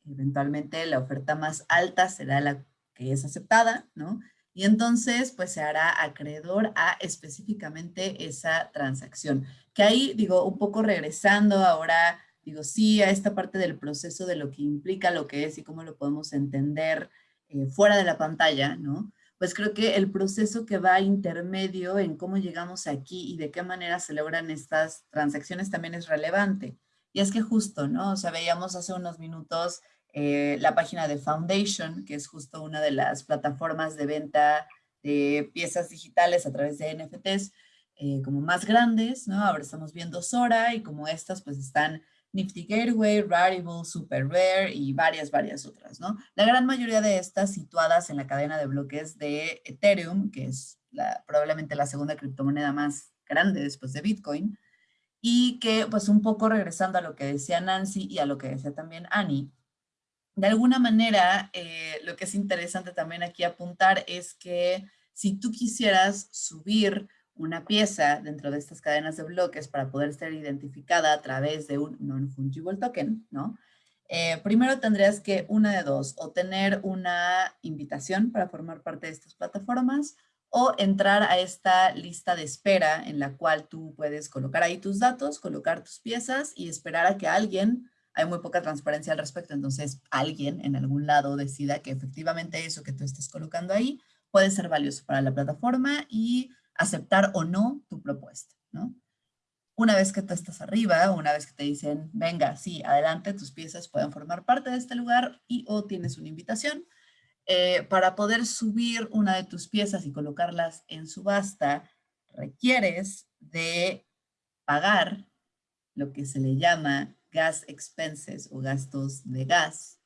eventualmente la oferta más alta será la es aceptada, ¿no? Y entonces, pues se hará acreedor a específicamente esa transacción. Que ahí, digo, un poco regresando ahora, digo, sí, a esta parte del proceso de lo que implica lo que es y cómo lo podemos entender eh, fuera de la pantalla, ¿no? Pues creo que el proceso que va intermedio en cómo llegamos aquí y de qué manera se logran estas transacciones también es relevante. Y es que justo, ¿no? O sea, veíamos hace unos minutos eh, la página de Foundation, que es justo una de las plataformas de venta de piezas digitales a través de NFTs eh, como más grandes, ¿no? Ahora estamos viendo Sora y como estas pues están Nifty Gateway, Rarible, Super Rare y varias, varias otras, ¿no? La gran mayoría de estas situadas en la cadena de bloques de Ethereum, que es probablemente la segunda criptomoneda más grande después de Bitcoin, y que pues un poco regresando a lo que decía Nancy y a lo que decía también Annie, de alguna manera, eh, lo que es interesante también aquí apuntar es que si tú quisieras subir una pieza dentro de estas cadenas de bloques para poder ser identificada a través de un non-fungible token, ¿no? Eh, primero tendrías que, una de dos, o tener una invitación para formar parte de estas plataformas, o entrar a esta lista de espera en la cual tú puedes colocar ahí tus datos, colocar tus piezas y esperar a que alguien hay muy poca transparencia al respecto, entonces alguien en algún lado decida que efectivamente eso que tú estés colocando ahí puede ser valioso para la plataforma y aceptar o no tu propuesta, ¿no? Una vez que tú estás arriba, una vez que te dicen, venga, sí, adelante, tus piezas pueden formar parte de este lugar y o tienes una invitación, eh, para poder subir una de tus piezas y colocarlas en subasta, requieres de pagar lo que se le llama gas expenses o gastos de gas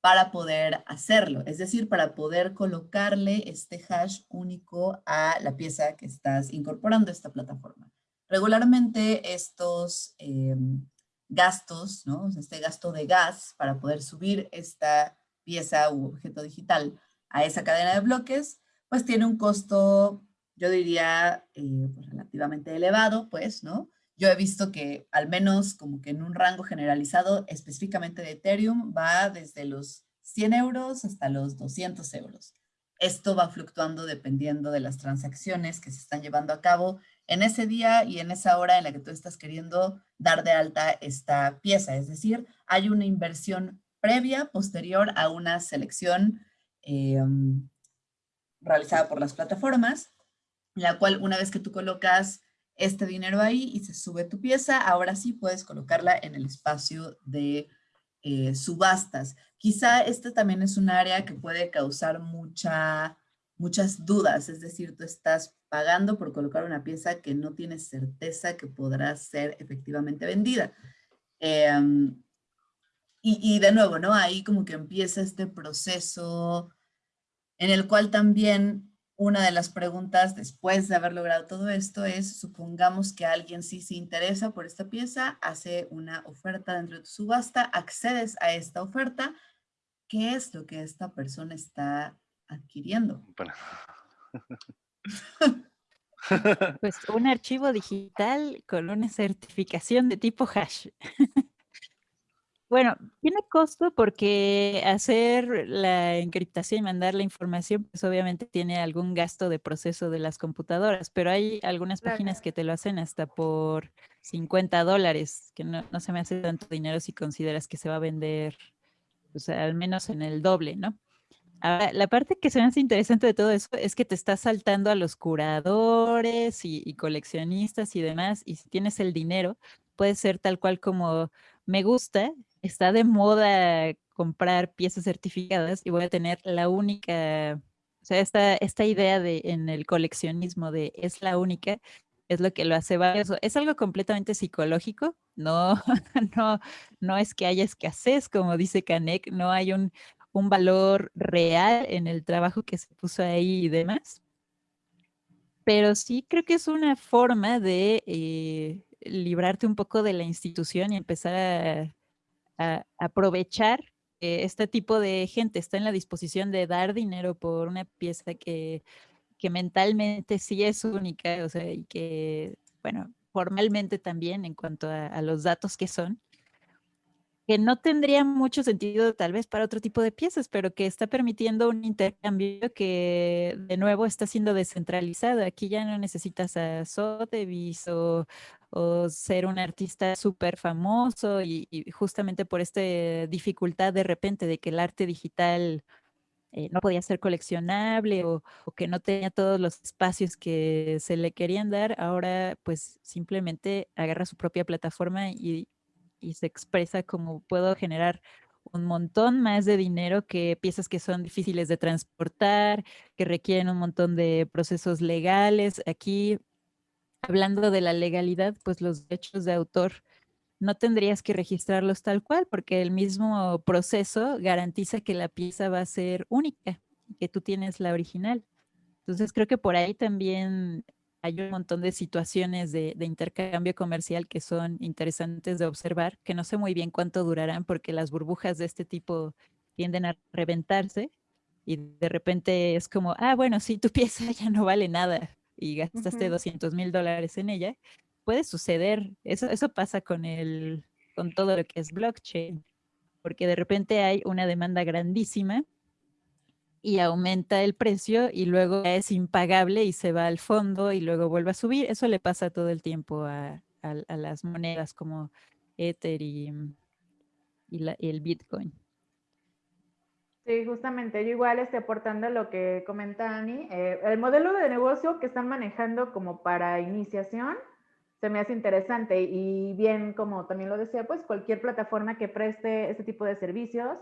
para poder hacerlo, es decir, para poder colocarle este hash único a la pieza que estás incorporando a esta plataforma. Regularmente estos em, gastos, ¿no? este gasto de gas para poder subir esta pieza u objeto digital a esa cadena de bloques, pues tiene un costo, yo diría, eh, pues, relativamente elevado, pues, ¿no? Yo he visto que al menos como que en un rango generalizado específicamente de Ethereum va desde los 100 euros hasta los 200 euros. esto va fluctuando dependiendo de las transacciones que se están llevando a cabo en ese día y en esa hora en la que tú estás queriendo dar de alta esta pieza. Es decir, hay una inversión previa, posterior a una selección em, realizada por las plataformas, la cual una vez que tú colocas este dinero ahí y se sube tu pieza, ahora sí puedes colocarla en el espacio de eh, subastas. Quizá este también es un área que puede causar mucha, muchas dudas, es decir, tú estás pagando por colocar una pieza que no tienes certeza que podrá ser efectivamente vendida. Em, y, y, de nuevo, ¿no? Ahí como que empieza este proceso en el cual también una de las preguntas después de haber logrado todo esto es, supongamos que alguien sí se interesa por esta pieza, hace una oferta dentro de tu subasta, accedes a esta oferta, ¿qué es lo que esta persona está adquiriendo? Pues un archivo digital con una certificación de tipo hash. Bueno, tiene costo porque hacer la encriptación y mandar la información, pues obviamente tiene algún gasto de proceso de las computadoras, pero hay algunas páginas que te lo hacen hasta por 50 dólares, que no, se me hace tanto dinero si consideras que se va a vender, pues al menos en el doble, ¿no? Ahora, la parte que se me hace interesante de todo eso es que te estás saltando a los curadores y, y coleccionistas y demás, y si tienes el dinero, puede ser tal cual como me gusta, está de moda comprar piezas certificadas y voy a tener la única, o sea, esta, esta idea de en el coleccionismo de es la única, es lo que lo hace valioso. Es algo completamente psicológico, no, no, no es que haya escasez, como dice Canek, no hay un, un valor real en el trabajo que se puso ahí y demás. Pero sí creo que es una forma de eh, librarte un poco de la institución y empezar a aprovechar que este tipo de gente está en la disposición de dar dinero por una pieza que, que mentalmente sí es única, o sea, y que, bueno, formalmente también en cuanto a los datos que son, que no tendría mucho sentido tal vez para otro tipo de piezas, pero que está permitiendo un intercambio que de nuevo está siendo descentralizado. Aquí ya no necesitas a Sotheby's o, o ser un artista súper famoso y, justamente por esta dificultad de repente de que el arte digital eh, no podía ser coleccionable o, o, que no tenía todos los espacios que se le querían dar, ahora pues simplemente agarra su propia plataforma y y se expresa como puedo generar un montón más de dinero que piezas que son difíciles de transportar, que requieren un montón de procesos legales. Aquí, hablando de la legalidad, pues los derechos de autor no tendrías que registrarlos tal cual, porque el mismo proceso garantiza que la pieza va a ser única, que tú tienes la original. Entonces creo que por ahí también hay un montón de situaciones de, intercambio comercial que son interesantes de observar, que no sé muy bien cuánto durarán porque las burbujas de este tipo tienden a reventarse y de repente es como, ah, bueno, si tu pieza ya no vale nada y gastaste 200 mil dólares en ella, puede suceder. Eso, eso pasa con, el, con todo lo que es blockchain, porque de repente hay una demanda grandísima y aumenta el precio y luego es impagable y se va al fondo y luego vuelve a subir. Eso le pasa todo el tiempo a, las monedas como Ether y, el Bitcoin. Sí, justamente, yo igual estoy aportando lo que comenta Ani. Eh, el modelo de negocio que están manejando como para iniciación se me hace interesante y bien, como también lo decía, pues cualquier plataforma que preste este tipo de servicios,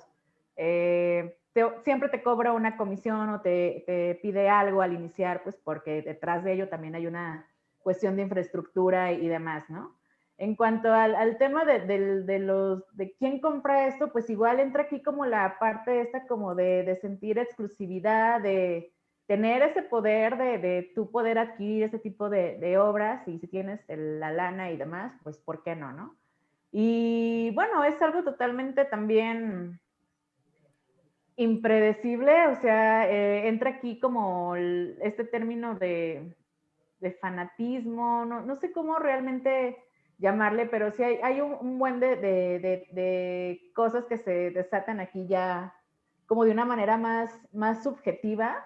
eh, siempre te cobra una comisión o te, pide algo al iniciar, pues porque detrás de ello también hay una cuestión de infraestructura y, demás, ¿no? En cuanto al, tema de, los, de quién compra esto, pues igual entra aquí como la parte esta como de, sentir exclusividad, de tener ese poder de, de tú poder adquirir ese tipo de, obras y si tienes la lana y demás, pues ¿por qué no, no? Y bueno, es algo totalmente también impredecible, o sea, eh, entra aquí como este término de, fanatismo, no, sé cómo realmente llamarle, pero sí hay, un, buen de, cosas que se desatan aquí ya como de una manera más, más subjetiva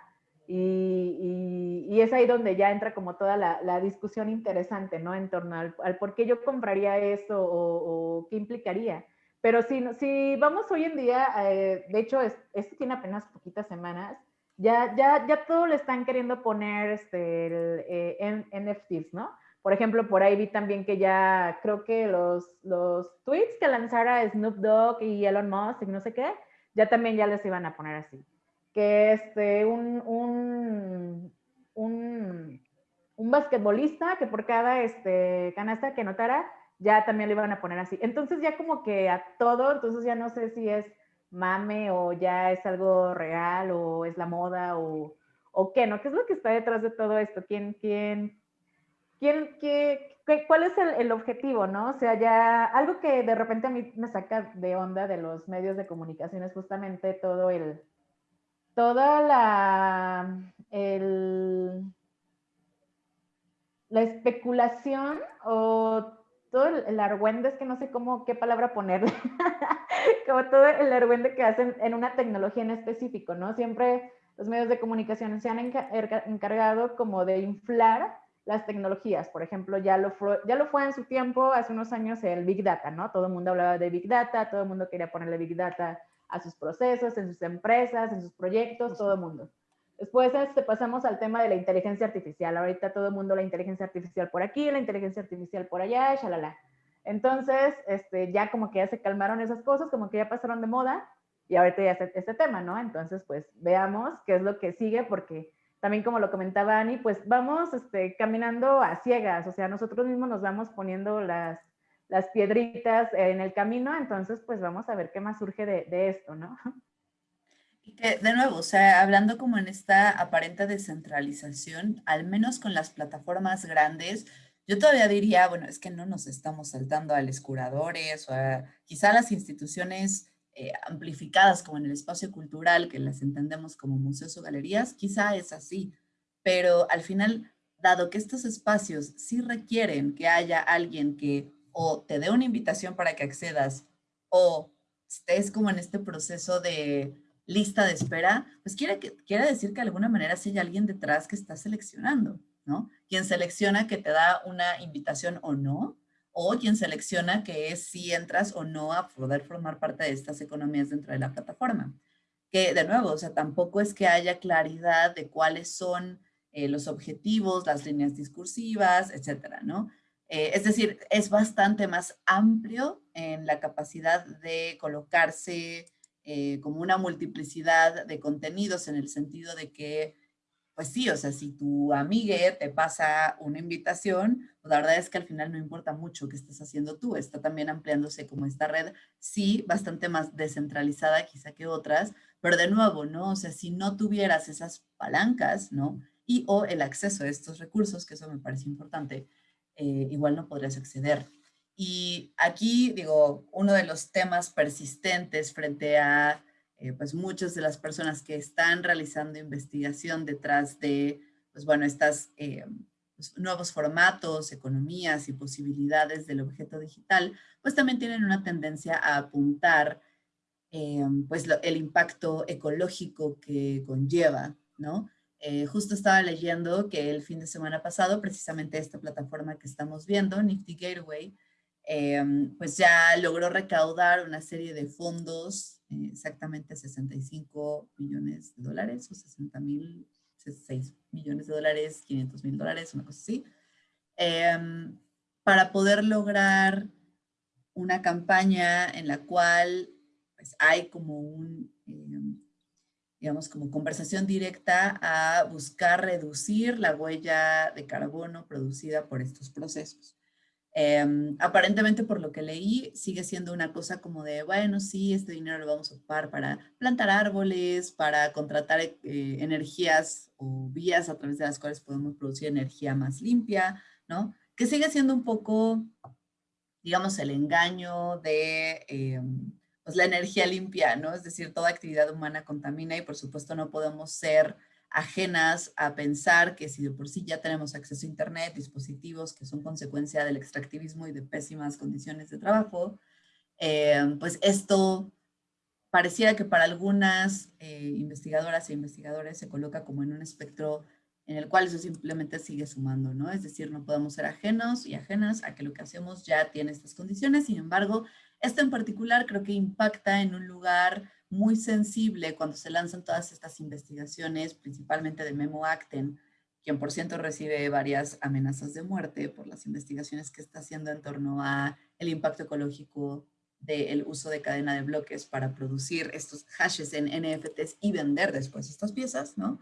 Y, y, es ahí donde ya entra como toda la, la discusión interesante, ¿no? En torno al, al, por qué yo compraría eso o, o qué implicaría. Pero si, si vamos hoy en día, eh, de hecho, es, esto tiene apenas poquitas semanas, ya, ya, ya todo le están queriendo poner este, el, eh, NFTs, ¿no? Por ejemplo, por ahí vi también que ya creo que los, los tweets que lanzara Snoop Dogg y Elon Musk y no sé qué, ya también ya les iban a poner así. Que este, un, un, un, un basquetbolista que por cada este, canasta que notara, ya también lo iban a poner así. Entonces ya como que a todo, entonces ya no sé si es mame o ya es algo real o es la moda o, o qué, ¿no? ¿Qué es lo que está detrás de todo esto? ¿Quién, quién, quién, qué, cuál es el, el, objetivo, no? O sea, ya algo que de repente a mí me saca de onda de los medios de comunicación es justamente todo el, toda la, el, la especulación o todo el, argüende, es que no sé cómo, qué palabra ponerle, como todo el argüende que hacen en una tecnología en específico, ¿no? Siempre los medios de comunicación se han encargado como de inflar las tecnologías. Por ejemplo, ya lo, fue, ya lo fue en su tiempo, hace unos años, el Big Data, ¿no? Todo el mundo hablaba de Big Data, todo el mundo quería ponerle Big Data a sus procesos, en sus empresas, en sus proyectos, todo el mundo. Después este, pasamos al tema de la inteligencia artificial. Ahorita todo el mundo la inteligencia artificial por aquí, la inteligencia artificial por allá, shalala. Entonces, este, ya como que ya se calmaron esas cosas, como que ya pasaron de moda y ahorita ya es este tema, ¿no? Entonces, pues veamos qué es lo que sigue porque también como lo comentaba Ani, pues vamos este, caminando a ciegas, o sea, nosotros mismos nos vamos poniendo las, las piedritas en el camino, entonces pues vamos a ver qué más surge de, de esto, ¿no? Que, de nuevo, o sea, hablando como en esta aparente descentralización, al menos con las plataformas grandes, yo todavía diría, bueno, es que no nos estamos saltando a los curadores o a quizá las instituciones eh, amplificadas como en el espacio cultural, que las entendemos como museos o galerías, quizá es así, pero al final, dado que estos espacios sí requieren que haya alguien que o te dé una invitación para que accedas o estés como en este proceso de lista de espera, pues quiere, quiere decir que de alguna manera si hay alguien detrás que está seleccionando, ¿no? Quien selecciona que te da una invitación o no, o quien selecciona que es si entras o no a poder formar parte de estas economías dentro de la plataforma. Que de nuevo, o sea, tampoco es que haya claridad de cuáles son eh, los objetivos, las líneas discursivas, etcétera, ¿no? Eh, es decir, es bastante más amplio en la capacidad de colocarse eh, como una multiplicidad de contenidos en el sentido de que, pues sí, o sea, si tu amigue te pasa una invitación, pues la verdad es que al final no importa mucho qué estás haciendo tú, está también ampliándose como esta red, sí, bastante más descentralizada quizá que otras, pero de nuevo, ¿no? O sea, si no tuvieras esas palancas, ¿no? Y o el acceso a estos recursos, que eso me parece importante, eh, igual no podrías acceder. Y aquí, digo, uno de los temas persistentes frente a eh, pues muchas de las personas que están realizando investigación detrás de, pues bueno, estas eh, pues, nuevos formatos, economías y posibilidades del objeto digital, pues también tienen una tendencia a apuntar eh, pues el impacto ecológico que conlleva, ¿no? justo estaba leyendo que el fin de semana pasado, precisamente esta plataforma que estamos viendo, Nifty Gateway, Em, pues ya logró recaudar una serie de fondos, eh, exactamente 65 millones de dólares o 60 mil, 6 millones de dólares, 500 mil dólares, una cosa así, em, para poder lograr una campaña en la cual pues, hay como un, em, digamos, como conversación directa a buscar reducir la huella de carbono producida por estos procesos. Em, aparentemente, por lo que leí, sigue siendo una cosa como de, bueno, sí, este dinero lo vamos a ocupar para plantar árboles, para contratar eh, energías o vías a través de las cuales podemos producir energía más limpia, ¿no? Que sigue siendo un poco, digamos, el engaño de em, pues la energía limpia, ¿no? Es decir, toda actividad humana contamina y por supuesto no podemos ser ajenas a pensar que si de por sí ya tenemos acceso a Internet, dispositivos que son consecuencia del extractivismo y de pésimas condiciones de trabajo, eh, pues esto pareciera que para algunas eh, investigadoras e investigadores se coloca como en un espectro en el cual eso simplemente sigue sumando, ¿no? Es decir, no podemos ser ajenos y ajenas a que lo que hacemos ya tiene estas condiciones, sin embargo, esto en particular creo que impacta en un lugar muy sensible cuando se lanzan todas estas investigaciones, principalmente de Memo Acten, quien por cierto recibe varias amenazas de muerte por las investigaciones que está haciendo en torno a el impacto ecológico del uso de cadena de bloques para producir estos hashes en NFTs y vender después estas piezas, ¿no?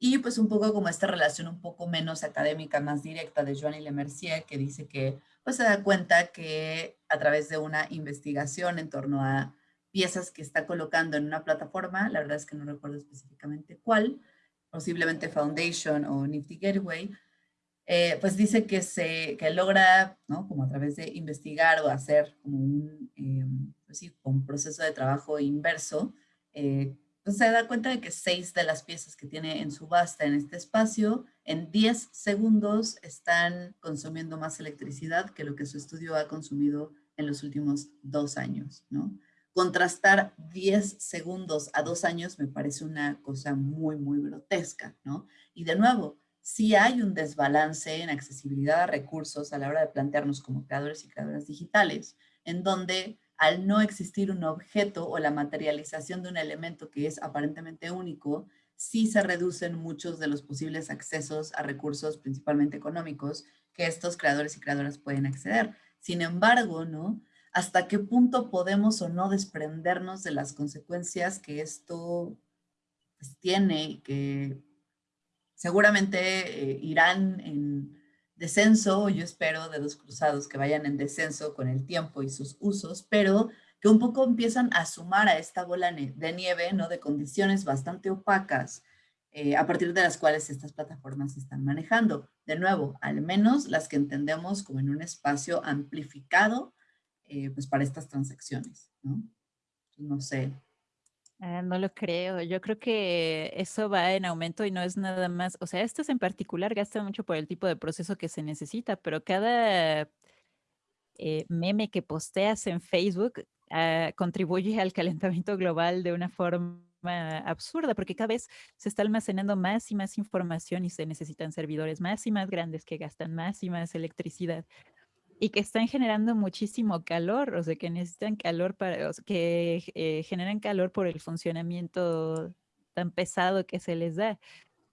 Y pues un poco como esta relación un poco menos académica, más directa de Joanny Lemercier, que dice que pues se da cuenta que a través de una investigación en torno a piezas que está colocando en una plataforma, la verdad es que no recuerdo específicamente cuál, posiblemente Foundation o Nifty Gateway, eh, pues dice que, se, que logra, ¿no? como a través de investigar o hacer como un, eh, pues sí, un proceso de trabajo inverso, eh, pues se da cuenta de que seis de las piezas que tiene en subasta en este espacio, en 10 segundos están consumiendo más electricidad que lo que su estudio ha consumido en los últimos dos años, ¿no? Contrastar 10 segundos a dos años me parece una cosa muy, muy grotesca, ¿no? Y de nuevo, si hay un desbalance en accesibilidad a recursos a la hora de plantearnos como creadores y creadoras digitales, en donde al no existir un objeto o la materialización de un elemento que es aparentemente único, sí se reducen muchos de los posibles accesos a recursos, principalmente económicos, que estos creadores y creadoras pueden acceder. Sin embargo, ¿no? Hasta qué punto podemos o no desprendernos de las consecuencias que esto pues, tiene y que seguramente eh, irán en descenso, yo espero de los cruzados que vayan en descenso con el tiempo y sus usos, pero que un poco empiezan a sumar a esta bola de nieve, ¿no? De condiciones bastante opacas, eh, a partir de las cuales estas plataformas están manejando. De nuevo, al menos las que entendemos como en un espacio amplificado eh, pues para estas transacciones, ¿no? No sé. Ah, no lo creo. Yo creo que eso va en aumento y no es nada más. O sea, estos en particular gastan mucho por el tipo de proceso que se necesita, pero cada eh, meme que posteas en Facebook ah, contribuye al calentamiento global de una forma absurda, porque cada vez se está almacenando más y más información y se necesitan servidores más y más grandes que gastan más y más electricidad y que están generando muchísimo calor, o sea, que necesitan calor para, que eh, generan calor por el funcionamiento tan pesado que se les da.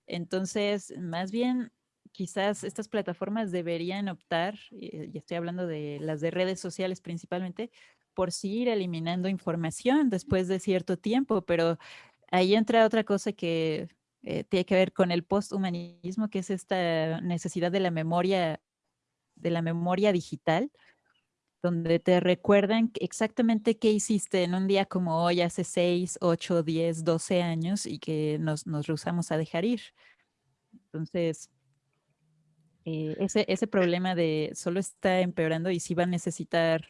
Entonces, más bien, quizás estas plataformas deberían optar, y estoy hablando de las de redes sociales principalmente, por sí ir eliminando información después de cierto tiempo, pero ahí entra otra cosa que eh, tiene que ver con el posthumanismo, que es esta necesidad de la memoria de la memoria digital, donde te recuerdan exactamente qué hiciste en un día como hoy, hace 6, 8, 10, 12 años y que nos, nos rehusamos a dejar ir. Entonces, eh, ese, ese problema de solo está empeorando y sí va a necesitar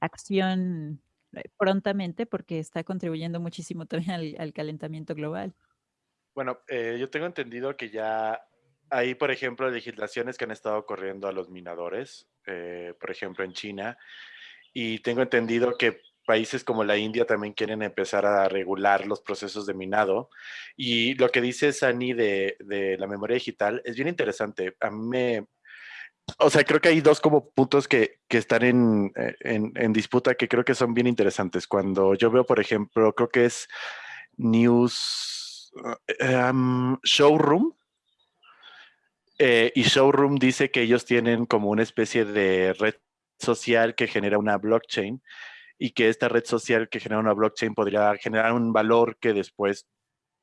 acción eh, prontamente porque está contribuyendo muchísimo también al, calentamiento global. Bueno, eh, yo tengo entendido que ya hay, por ejemplo, legislaciones que han estado corriendo a los minadores, eh, por ejemplo, en China, y tengo entendido que países como la India también quieren empezar a regular los procesos de minado. Y lo que dice Sani de, la memoria digital es bien interesante. A mí me, o sea, creo que hay dos como puntos que, están en, eh, en, disputa que creo que son bien interesantes. Cuando yo veo, por ejemplo, creo que es News um, Showroom, eh, y Showroom dice que ellos tienen como una especie de red social que genera una blockchain y que esta red social que genera una blockchain podría generar un valor que después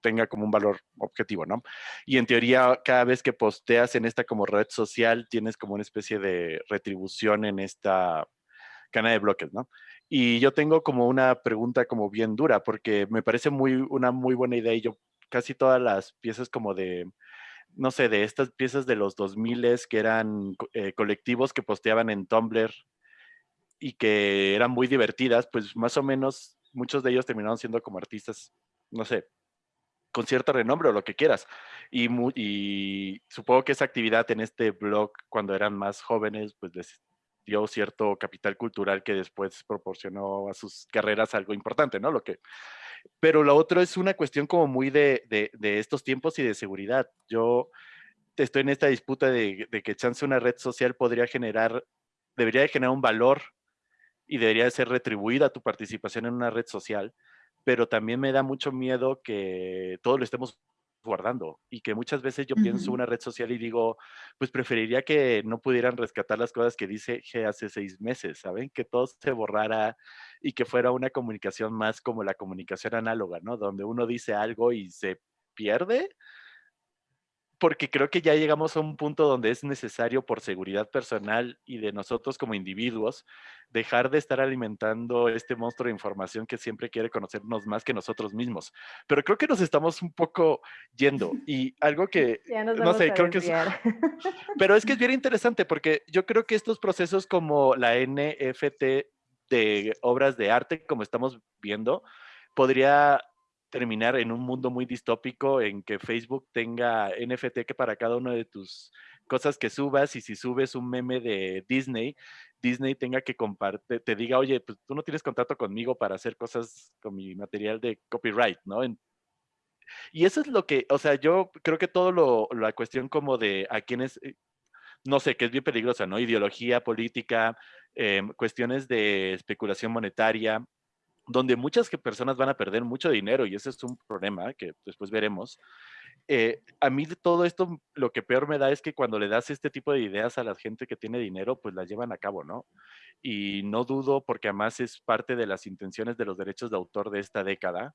tenga como un valor objetivo, ¿no? Y en teoría, cada vez que posteas en esta como red social, tienes como una especie de retribución en esta cadena de bloques, ¿no? Y yo tengo como una pregunta como bien dura, porque me parece muy, una muy buena idea y yo casi todas las piezas como de no sé, de estas piezas de los 2000 que eran eh, colectivos que posteaban en Tumblr y que eran muy divertidas, pues más o menos muchos de ellos terminaron siendo como artistas, no sé, con cierto renombre o lo que quieras. Y, y supongo que esa actividad en este blog, cuando eran más jóvenes, pues les dio cierto capital cultural que después proporcionó a sus carreras algo importante, ¿no? Lo que, pero lo otro es una cuestión como muy de, de, estos tiempos y de seguridad. Yo estoy en esta disputa de, de, que chance una red social podría generar, debería de generar un valor y debería de ser retribuida tu participación en una red social, pero también me da mucho miedo que todo lo estemos guardando y que muchas veces yo pienso una red social y digo, pues preferiría que no pudieran rescatar las cosas que dice G hace seis meses, ¿saben? Que todo se borrara y que fuera una comunicación más como la comunicación análoga, ¿no? Donde uno dice algo y se pierde porque creo que ya llegamos a un punto donde es necesario por seguridad personal y de nosotros como individuos dejar de estar alimentando este monstruo de información que siempre quiere conocernos más que nosotros mismos. Pero creo que nos estamos un poco yendo y algo que, no sé, creo que es... Pero es que es bien interesante porque yo creo que estos procesos como la NFT de obras de arte, como estamos viendo, podría terminar en un mundo muy distópico en que Facebook tenga NFT que para cada una de tus cosas que subas y si subes un meme de Disney, Disney tenga que compartir, te diga, oye, pues tú no tienes contrato conmigo para hacer cosas con mi material de copyright, ¿no? y eso es lo que, o sea, yo creo que todo lo, la cuestión como de a quienes, eh, no sé, que es bien peligrosa, ¿no? Ideología, política, em, cuestiones de especulación monetaria, donde muchas personas van a perder mucho dinero y ese es un problema que después veremos. Eh, a mí todo esto lo que peor me da es que cuando le das este tipo de ideas a la gente que tiene dinero, pues las llevan a cabo, ¿no? Y no dudo, porque además es parte de las intenciones de los derechos de autor de esta década,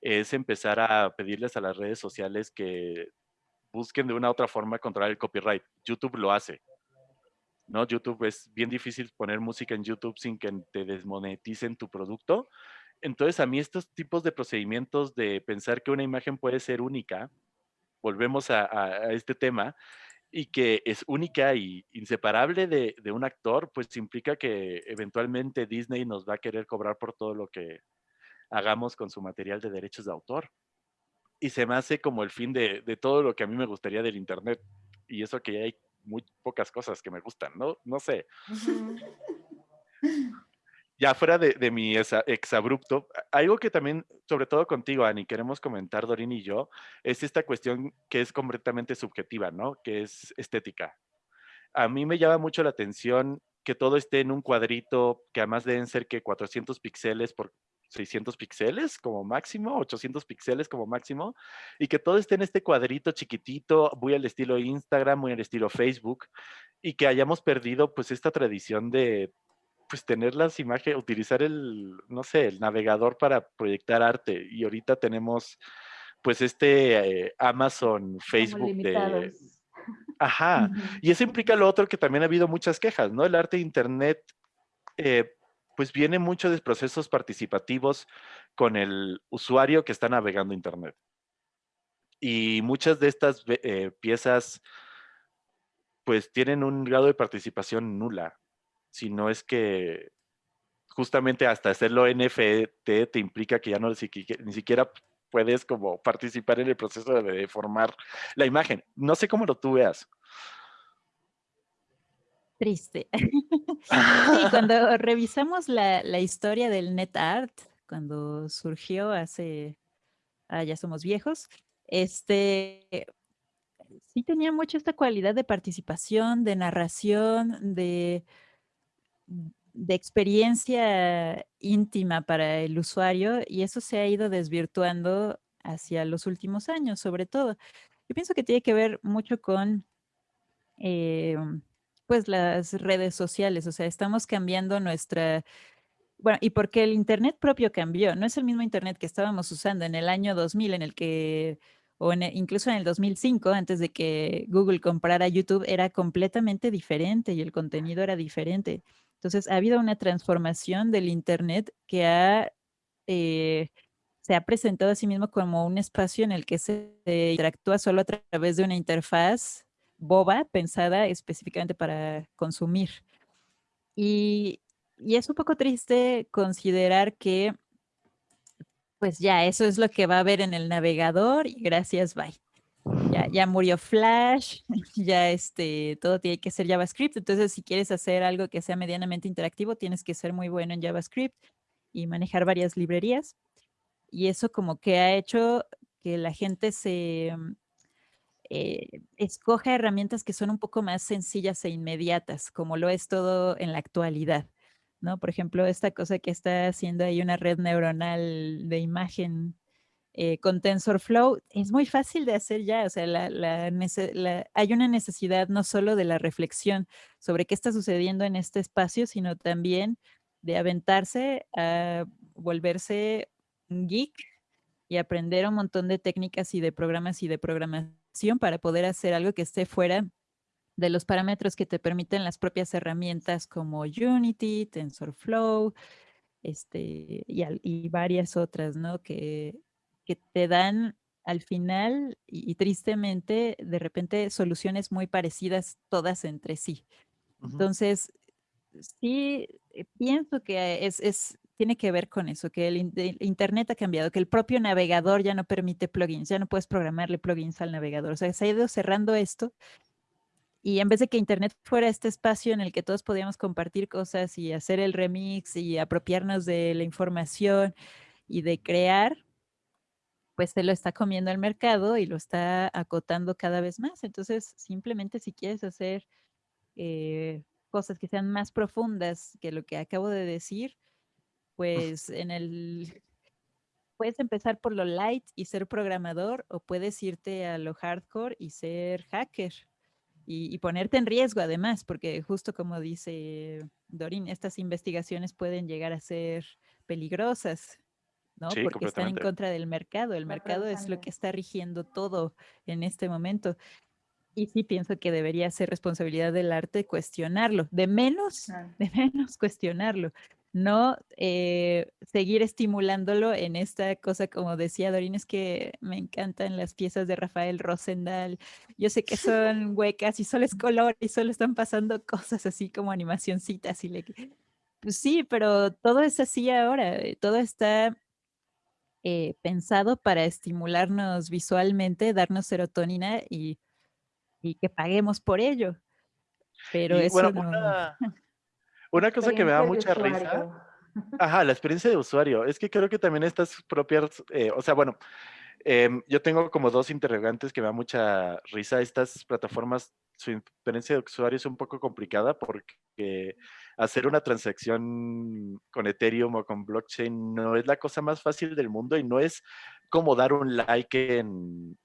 es empezar a pedirles a las redes sociales que busquen de una u otra forma controlar el copyright. YouTube lo hace. ¿No? YouTube es bien difícil poner música en YouTube sin que te desmoneticen tu producto. Entonces, a mí estos tipos de procedimientos de pensar que una imagen puede ser única, volvemos a, este tema, y que es única y inseparable de, un actor, pues implica que eventualmente Disney nos va a querer cobrar por todo lo que hagamos con su material de derechos de autor. Y se me hace como el fin de, de todo lo que a mí me gustaría del Internet. Y eso que ya hay muy pocas cosas que me gustan, ¿no? No sé. ya fuera de, mi exabrupto, algo que también, sobre todo contigo, Ani, queremos comentar, Dorín y yo, es esta cuestión que es completamente subjetiva, ¿no? Que es estética. A mí me llama mucho la atención que todo esté en un cuadrito, que además deben ser que 400 píxeles por 600 píxeles como máximo, 800 píxeles como máximo, y que todo esté en este cuadrito chiquitito, muy al estilo Instagram, muy al estilo Facebook, y que hayamos perdido pues esta tradición de pues tener las imágenes, utilizar el, no sé, el navegador para proyectar arte, y ahorita tenemos pues este eh, Amazon, Facebook de... Ajá, y eso implica lo otro que también ha habido muchas quejas, ¿no? El arte de Internet eh, pues viene mucho de procesos participativos con el usuario que está navegando Internet. Y muchas de estas eh, piezas pues tienen un grado de participación nula, si no es que justamente hasta hacerlo NFT te implica que ya no ni siquiera puedes como participar en el proceso de formar la imagen. No sé cómo lo tú veas. Triste. cuando revisamos la, historia del NetArt, cuando surgió hace, ah, ya somos viejos, este, sí tenía mucho esta cualidad de participación, de narración, de, de experiencia íntima para el usuario y eso se ha ido desvirtuando hacia los últimos años, sobre todo. Yo pienso que tiene que ver mucho con eh, pues las redes sociales, o sea, estamos cambiando nuestra, bueno, y porque el Internet propio cambió, no es el mismo Internet que estábamos usando en el año 2000, en el que, o e, incluso en el 2005, antes de que Google comprara YouTube, era completamente diferente y el contenido era diferente. Entonces, ha habido una transformación del Internet que ha, eh, se ha presentado a sí mismo como un espacio en el que se interactúa solo a través de una interfaz boba pensada específicamente para consumir. Y, es un poco triste considerar que, pues ya, eso es lo que va a haber en el navegador y gracias, bye. ya, ya murió Flash, ya este, todo tiene que ser JavaScript. Entonces, si quieres hacer algo que sea medianamente interactivo, tienes que ser muy bueno en JavaScript y manejar varias librerías. Y eso como que ha hecho que la gente se eh, escoja herramientas que son un poco más sencillas e inmediatas, como lo es todo en la actualidad. ¿no? Por ejemplo, esta cosa que está haciendo ahí una red neuronal de imagen eh, con TensorFlow, es muy fácil de hacer ya, o sea, hay una necesidad no solo de la reflexión sobre qué está sucediendo en este espacio, sino también de aventarse a volverse geek y aprender un montón de técnicas y de programas y de programación para poder hacer algo que esté fuera de los parámetros que te permiten las propias herramientas como Unity, TensorFlow, este, y, y varias otras, ¿no? Que, que te dan al final y, tristemente de repente soluciones muy parecidas todas entre sí. Entonces, sí, pienso que es, es, tiene que ver con eso, que el, Internet ha cambiado, que el propio navegador ya no permite plugins, ya no puedes programarle plugins al navegador. O sea, se ha ido cerrando esto y en vez de que Internet fuera este espacio en el que todos podíamos compartir cosas y hacer el remix y apropiarnos de la información y de crear, pues se lo está comiendo el mercado y lo está acotando cada vez más. Entonces, simplemente si quieres hacer eh, cosas que sean más profundas que lo que acabo de decir, pues en el... Puedes empezar por lo light y ser programador o puedes irte a lo hardcore y ser hacker y, y ponerte en riesgo además, porque justo como dice Dorin, estas investigaciones pueden llegar a ser peligrosas. ¿no? Porque están en contra del mercado. El mercado es lo que está rigiendo todo en este momento. Y sí pienso que debería ser responsabilidad del arte cuestionarlo, de menos, de menos cuestionarlo, no eh, seguir estimulándolo en esta cosa, como decía Dorín, es que me encantan las piezas de Rafael Rosendal. Yo sé que son huecas y solo es color y solo están pasando cosas así como animacioncitas y le... Pues sí, pero todo es así ahora, eh, todo está eh, pensado para estimularnos visualmente, darnos serotonina y, que paguemos por ello. Pero eso no... Una, una cosa que me da mucha risa. Ajá, la experiencia de usuario. Es que creo que también estas propias, eh, o sea, bueno, em, yo tengo como dos interrogantes que me da mucha risa. Estas plataformas, su experiencia de usuario es un poco complicada porque hacer una transacción con Ethereum o con blockchain no es la cosa más fácil del mundo y no es como dar un like en,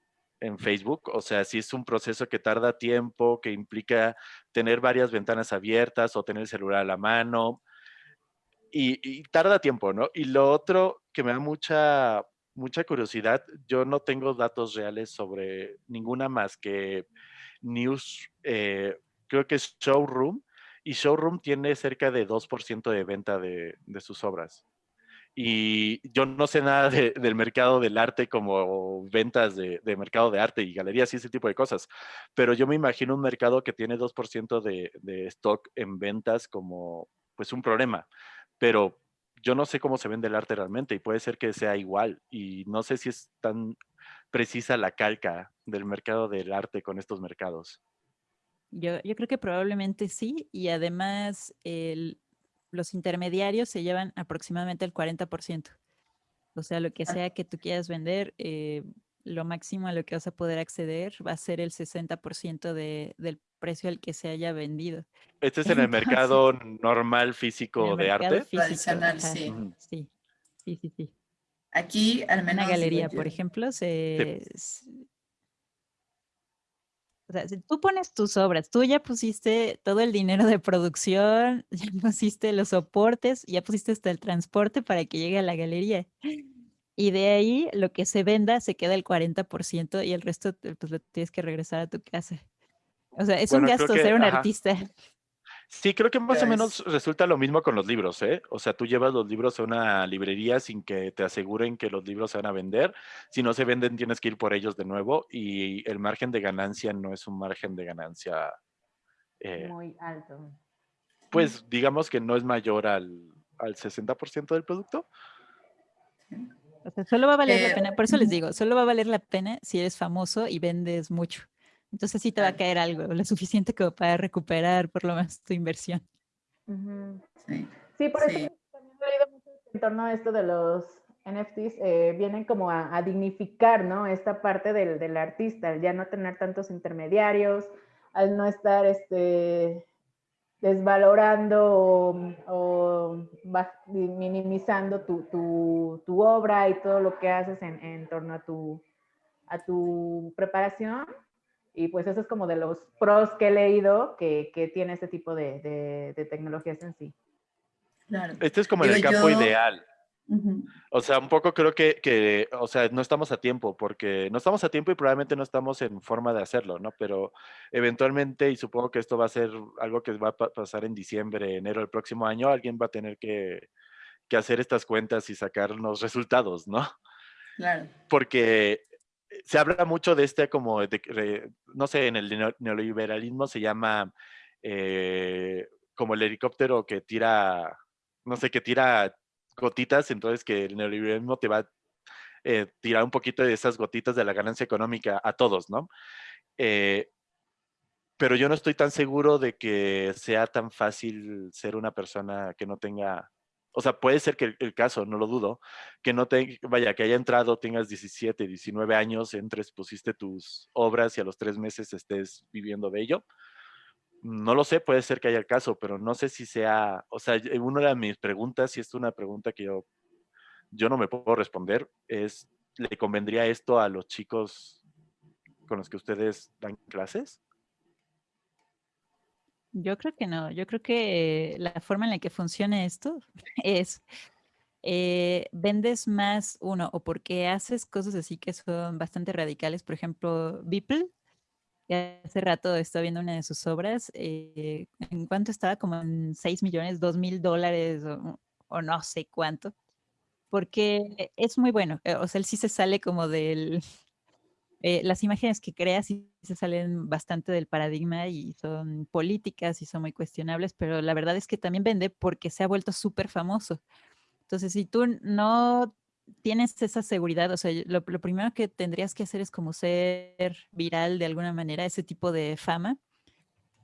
Facebook. O sea, si es un proceso que tarda tiempo, que implica tener varias ventanas abiertas o tener el celular a la mano. Y, tarda tiempo, ¿no? Y lo otro que me da mucha, mucha curiosidad, yo no tengo datos reales sobre ninguna más que News, eh, creo que es Showroom, y Showroom tiene cerca de 2% de venta de, sus obras. Y yo no sé nada del mercado del arte como ventas de, mercado de arte y galerías y ese tipo de cosas, pero yo me imagino un mercado que tiene 2% de, de stock en ventas como pues un problema, pero yo no sé cómo se vende el arte realmente y puede ser que sea igual y no sé si es tan precisa la calca del mercado del arte con estos mercados. Yo, creo que probablemente sí, y además los intermediarios se llevan aproximadamente el 40%. O sea, lo que ah. sea que tú quieras vender, eh, lo máximo a lo que vas a poder acceder va a ser el 60% del precio al que se haya vendido. ¿Este es en el mercado normal físico de arte? Tradicional, sí. sí. Sí, sí, Aquí, al menos. Una galería, por ejemplo, se, o sea, si tú pones tus obras, tú ya pusiste todo el dinero de producción, ya pusiste los soportes, ya pusiste hasta el transporte para que llegue a la galería. Y de ahí lo que se venda se queda el 40% y el resto pues lo tienes que regresar a tu casa. O sea, es un gasto ser un artista. Sí, creo que más o menos resulta lo mismo con los libros, ¿eh? O sea, tú llevas los libros a una librería sin que te aseguren que los libros se van a vender. Si no se venden, tienes que ir por ellos de nuevo y el margen de ganancia no es un margen de ganancia... Eh, Muy alto. Pues digamos que no es mayor al, al 60% del producto. O sea, solo va a valer la pena, por eso les digo, solo va a valer la pena si eres famoso y vendes mucho. Entonces sí te va a caer algo, lo suficiente como para recuperar por lo menos tu inversión. Sí. por eso también he leído mucho en torno a esto de los NFTs, eh, vienen como a, dignificar, ¿no? Esta parte del, del, artista, al ya no tener tantos intermediarios, al no estar, este, desvalorando o, minimizando tu, tu, obra y todo lo que haces en, en, torno a tu, a tu preparación. Y pues eso es como de los pros que he leído que, que tiene este tipo de, de, tecnologías en sí. Claro. Este es como el campo ideal. O sea, un poco creo que, que, o sea, no estamos a tiempo, porque no estamos a tiempo y probablemente no estamos en forma de hacerlo, ¿no? Pero eventualmente, y supongo que esto va a ser algo que va a pasar en diciembre, enero del próximo año, alguien va a tener que, que hacer estas cuentas y sacar los resultados, ¿no? Claro. Porque se habla mucho de este como, de, no sé, en el neoliberalismo se llama eh, como el helicóptero que tira, no sé, que tira gotitas, entonces que el neoliberalismo te va a eh, tirar un poquito de esas gotitas de la ganancia económica a todos, ¿no? Eh, pero yo no estoy tan seguro de que sea tan fácil ser una persona que no tenga, o sea, puede ser que el, caso, no lo dudo, que no te, vaya, que haya entrado, tengas 17, 19 años, entres, pusiste tus obras y a los tres meses estés viviendo de ello no lo sé, puede ser que haya el caso, pero no sé si sea, o sea, una de mis preguntas, y es una pregunta que yo, yo no me puedo responder, es, ¿le convendría esto a los chicos con los que ustedes dan clases? Yo creo que no, yo creo que la forma en la que funciona esto es, eh, vendes más uno, o porque haces cosas así que son bastante radicales, por ejemplo, Beeple, hace rato estaba viendo una de sus obras, eh, ¿en cuánto estaba? Como en 6 millones, 2 mil dólares o, no sé cuánto, porque es muy bueno, eh, o sea, él sí se sale como del... Eh, las imágenes que crea sí se salen bastante del paradigma y son políticas y son muy cuestionables, pero la verdad es que también vende porque se ha vuelto súper famoso. Entonces, si tú no tienes esa seguridad, o sea, lo, primero que tendrías que hacer es como ser viral de alguna manera, ese tipo de fama.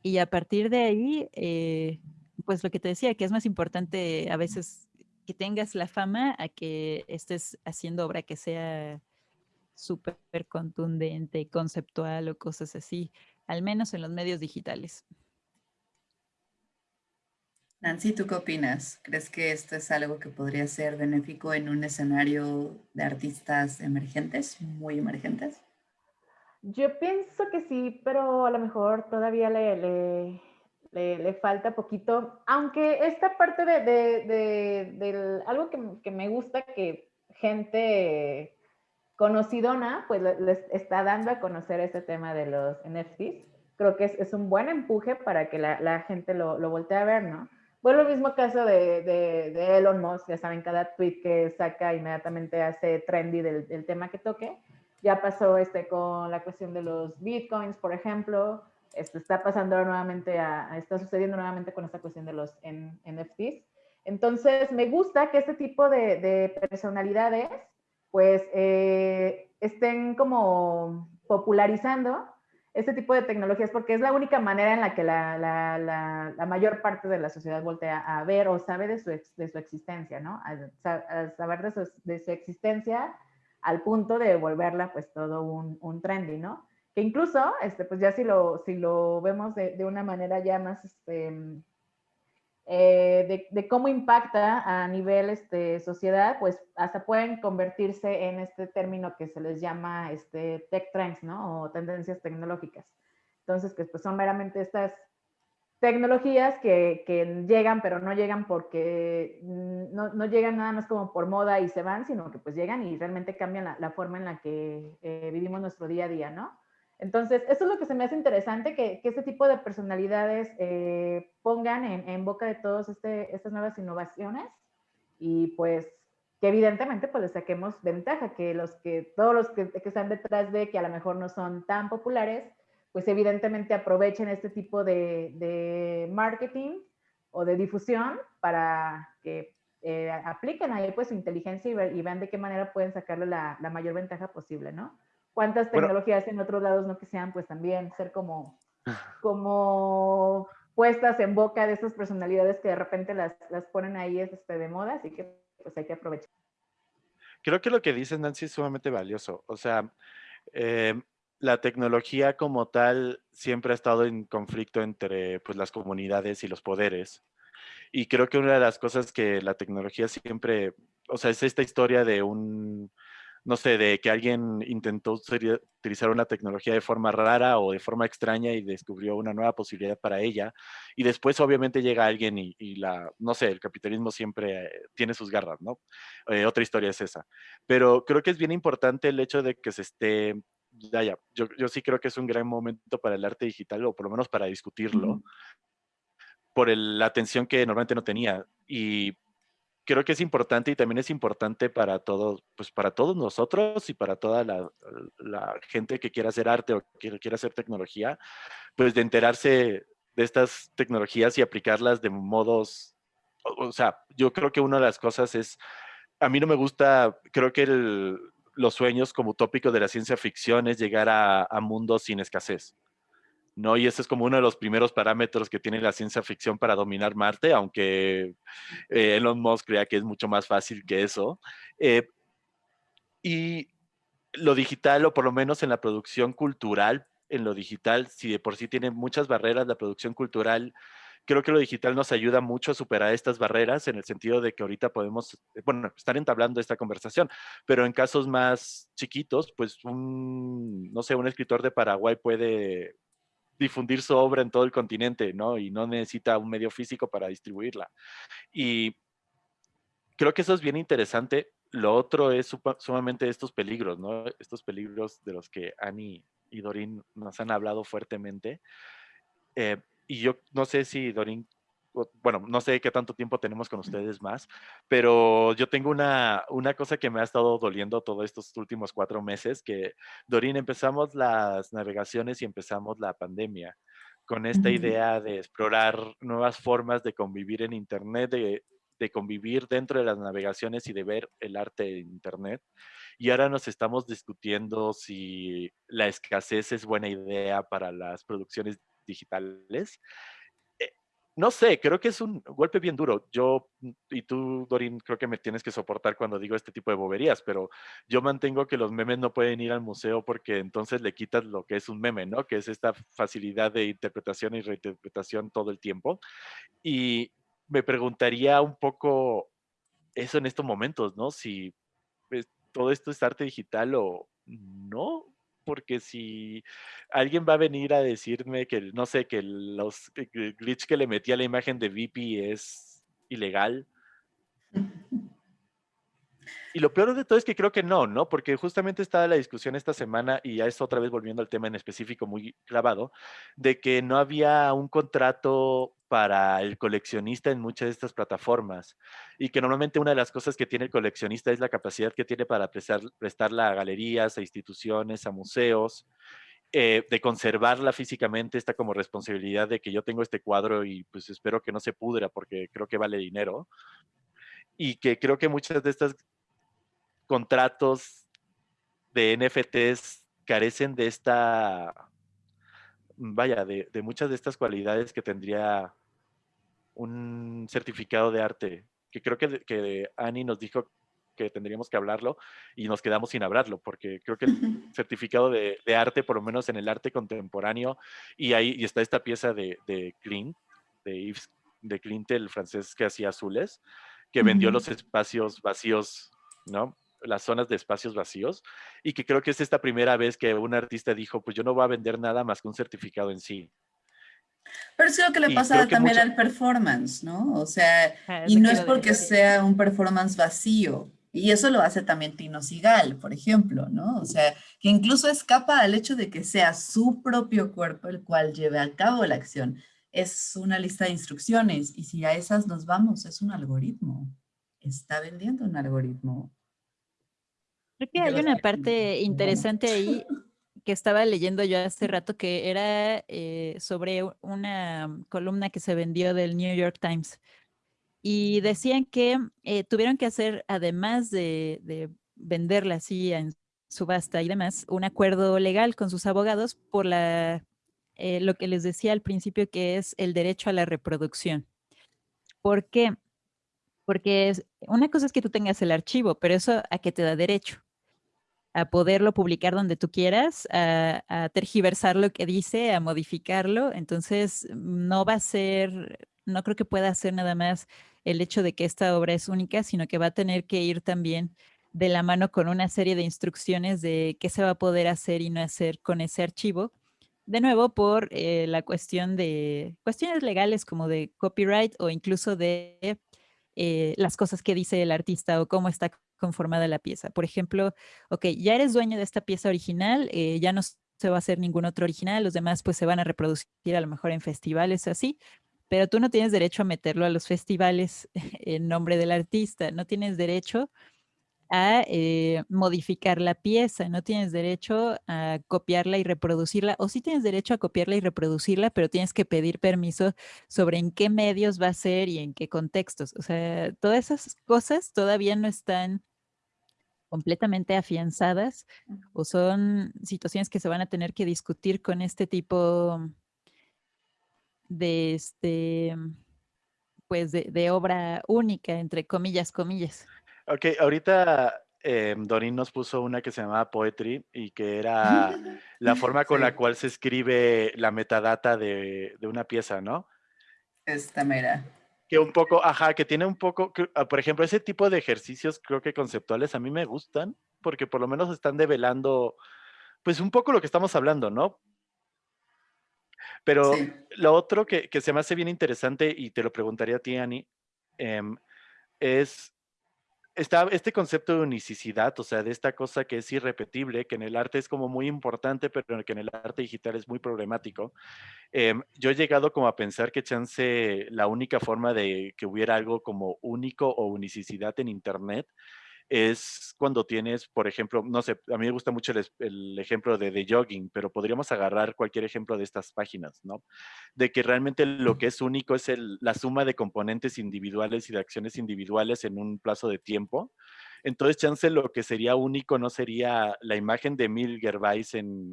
Y a partir de ahí, eh, pues lo que te decía, que es más importante a veces que tengas la fama a que estés haciendo obra que sea súper contundente, conceptual o cosas así, al menos en los medios digitales. Nancy, ¿tú qué opinas? ¿Crees que esto es algo que podría ser benéfico en un escenario de artistas emergentes, muy emergentes? Yo pienso que sí, pero a lo mejor todavía le, le, falta poquito, aunque esta parte de, de, algo que, que, me gusta que gente conocidona, pues les está dando a conocer ese tema de los NFTs. Creo que es, es un buen empuje para que la, la gente lo, lo voltee a ver, ¿no? Fue el mismo caso de, de, Elon Musk, ya saben, cada tweet que saca inmediatamente hace trendy del, del, tema que toque. Ya pasó este con la cuestión de los bitcoins, por ejemplo. Esto está pasando nuevamente, a, está sucediendo nuevamente con esta cuestión de los NFTs. Entonces, me gusta que este tipo de, de personalidades, pues, eh, estén como popularizando este tipo de tecnologías porque es la única manera en la que la, la, la, mayor parte de la sociedad voltea a ver o sabe de su, de su existencia, ¿no? Al, saber de su, de su, existencia al punto de volverla pues todo un, un, trendy, ¿no? Que incluso, este, pues ya si lo, si lo vemos de, de una manera ya más, este, eh, de, cómo impacta a nivel este, sociedad, pues hasta pueden convertirse en este término que se les llama este, tech trends, ¿no? O tendencias tecnológicas. Entonces, que pues son meramente estas tecnologías que, llegan, pero no llegan porque no, no, llegan nada más como por moda y se van, sino que pues llegan y realmente cambian la, la forma en la que eh, vivimos nuestro día a día, ¿no? Entonces, eso es lo que se me hace interesante, que, que este tipo de personalidades eh, pongan en, boca de todos este, estas nuevas innovaciones y pues que evidentemente pues les saquemos ventaja, que los que, todos los que, están detrás de, que a lo mejor no son tan populares, pues evidentemente aprovechen este tipo de, marketing o de difusión para que eh, apliquen ahí pues su inteligencia y, vean de qué manera pueden sacarle la, mayor ventaja posible, ¿no? ¿Cuántas tecnologías en otros lados no que sean pues también ser como, como puestas en boca de esas personalidades que de repente las, las ponen ahí este, de moda, así que pues hay que aprovechar. Creo que lo que dice Nancy es sumamente valioso. O sea, eh, la tecnología como tal siempre ha estado en conflicto entre pues, las comunidades y los poderes. Y creo que una de las cosas que la tecnología siempre, o sea, es esta historia de un, no sé, de que alguien intentó utilizar una tecnología de forma rara o de forma extraña y descubrió una nueva posibilidad para ella. Y después obviamente llega alguien y, la, no sé, el capitalismo siempre tiene sus garras, ¿no? Eh, otra historia es esa. Pero creo que es bien importante el hecho de que se esté ya, ya, yo, yo, sí creo que es un gran momento para el arte digital, o por lo menos para discutirlo, por la atención que normalmente no tenía. Y creo que es importante y también es importante para todos, pues para todos nosotros y para toda la, la, gente que quiera hacer arte o que quiera hacer tecnología, pues de enterarse de estas tecnologías y aplicarlas de modos, o, sea, yo creo que una de las cosas es, a mí no me gusta, creo que el, los sueños como tópico de la ciencia ficción es llegar a, mundos sin escasez. ¿No? Y ese es como uno de los primeros parámetros que tiene la ciencia ficción para dominar Marte, aunque eh, Elon Musk crea que es mucho más fácil que eso. Eh, y lo digital, o por lo menos en la producción cultural, en lo digital, si de por sí tiene muchas barreras la producción cultural, creo que lo digital nos ayuda mucho a superar estas barreras en el sentido de que ahorita podemos, bueno, estar entablando esta conversación, pero en casos más chiquitos, pues no sé, un escritor de Paraguay puede difundir su obra en todo el continente, ¿no? Y no necesita un medio físico para distribuirla. Y creo que eso es bien interesante. Lo otro es sumamente estos peligros, ¿no? Estos peligros de los que Ani y Dorin nos han hablado fuertemente. Eh, y yo no sé si Dorín, bueno, no sé qué tanto tiempo tenemos con ustedes más, pero yo tengo una, una cosa que me ha estado doliendo todos estos últimos cuatro meses, que Dorín, empezamos las navegaciones y empezamos la pandemia con esta idea de explorar nuevas formas de convivir en Internet, de, de convivir dentro de las navegaciones y de ver el arte en Internet. Y ahora nos estamos discutiendo si la escasez es buena idea para las producciones digitales. No sé, creo que es un golpe bien duro. Yo, mm, y tú, Dorin, creo que me tienes que soportar cuando digo este tipo de boberías, pero yo mantengo que los memes no pueden ir al museo porque entonces le quitas lo que es un meme, ¿no? Que es esta facilidad de interpretación y reinterpretación todo el tiempo. Y me preguntaría un poco eso en estos momentos, ¿no? Si pues, todo esto es arte digital o no, porque si alguien va a venir a decirme que, no sé, que los glitch que le metí a la imagen de VP es ilegal. Y lo peor de todo es que creo que no, ¿no? Porque justamente estaba la discusión esta semana, y ya es otra vez volviendo al tema en específico muy clavado, de que no había un contrato para el coleccionista en muchas de estas plataformas y que normalmente una de las cosas que tiene el coleccionista es la capacidad que tiene para prestar, prestarla a galerías, a instituciones, a museos, eh, de conservarla físicamente, está como responsabilidad de que yo tengo este cuadro y pues espero que no se pudra porque creo que vale dinero y que creo que muchas de estas contratos de NFTs carecen de esta, vaya, de, muchas de estas cualidades que tendría un certificado de arte, que creo que, que Ani nos dijo que tendríamos que hablarlo y nos quedamos sin hablarlo, porque creo que el certificado de, arte, por lo menos en el arte contemporáneo, y ahí y está esta pieza de, de Clint, de Yves, de Clint, el francés que hacía azules, que vendió los espacios vacíos, ¿no? Las zonas de espacios vacíos, y que creo que es esta primera vez que un artista dijo, pues yo no voy a vender nada más que un certificado en sí. Pero es lo que le pasa también al performance, ¿no? O sea, ah, y no es porque sea un performance vacío, y eso lo hace también Tino Sigal, por ejemplo, ¿no? O sea, que incluso escapa al hecho de que sea su propio cuerpo el cual lleve a cabo la acción es una lista de instrucciones y si a esas nos vamos, es un algoritmo. Está vendiendo un algoritmo. Creo que hay una parte interesante ahí que estaba leyendo yo hace rato que era eh, sobre una columna que se vendió del New York Times y decían que eh, tuvieron que hacer, además de, de venderla así en subasta y demás, un acuerdo legal con sus abogados por la, eh, lo que les decía al principio que es el derecho a la reproducción. ¿Por qué? Porque una cosa es que tú tengas el archivo, pero eso a qué te da derecho a poderlo publicar donde tú quieras, a, tergiversar lo que dice, a modificarlo. Entonces, no va a ser, no creo que pueda ser nada más el hecho de que esta obra es única, sino que va a tener que ir también de la mano con una serie de instrucciones de qué se va a poder hacer y no hacer con ese archivo. De nuevo, por eh, la cuestión de cuestiones legales como de copyright o incluso de eh, las cosas que dice el artista o cómo está conformada la pieza. Por ejemplo, ok, ya eres dueño de esta pieza original, eh, ya no se va a hacer ningún otro original, los demás pues se van a reproducir a lo mejor en festivales así, pero tú no tienes derecho a meterlo a los festivales en nombre del artista, no tienes derecho a eh, modificar la pieza, no tienes derecho a copiarla y reproducirla, o sí tienes derecho a copiarla y reproducirla, pero tienes que pedir permiso sobre en qué medios va a ser y en qué contextos. O sea, todas esas cosas todavía no están completamente afianzadas o son situaciones que se van a tener que discutir con este tipo de este pues de obra única, entre comillas, comillas. Ok, ahorita eh, Dorin nos puso una que se llamaba Poetry y que era la forma con la cual se escribe la metadata de, de, una pieza, ¿no? Esta mera. Que un poco, ajá, que tiene un poco, ah, por ejemplo, ese tipo de ejercicios creo que conceptuales a mí me gustan porque por lo menos están develando, pues un poco lo que estamos hablando, ¿no? Pero sí. lo otro que, que, se me hace bien interesante, y te lo preguntaría a ti, Ani, eh, es está este concepto de unicidad, o sea, de esta cosa que es irrepetible, que en el arte es como muy importante, pero que en el arte digital es muy problemático. Eh, yo he llegado como a pensar que chance la única forma de que hubiera algo como único o unicidad en Internet es cuando tienes, por ejemplo, no sé, a mí me gusta mucho el, el, ejemplo de, de jogging, pero podríamos agarrar cualquier ejemplo de estas páginas, ¿no? De que realmente lo que es único es el, la suma de componentes individuales y de acciones individuales en un plazo de tiempo. Entonces, chance lo que sería único no sería la imagen de Emil Gervais en,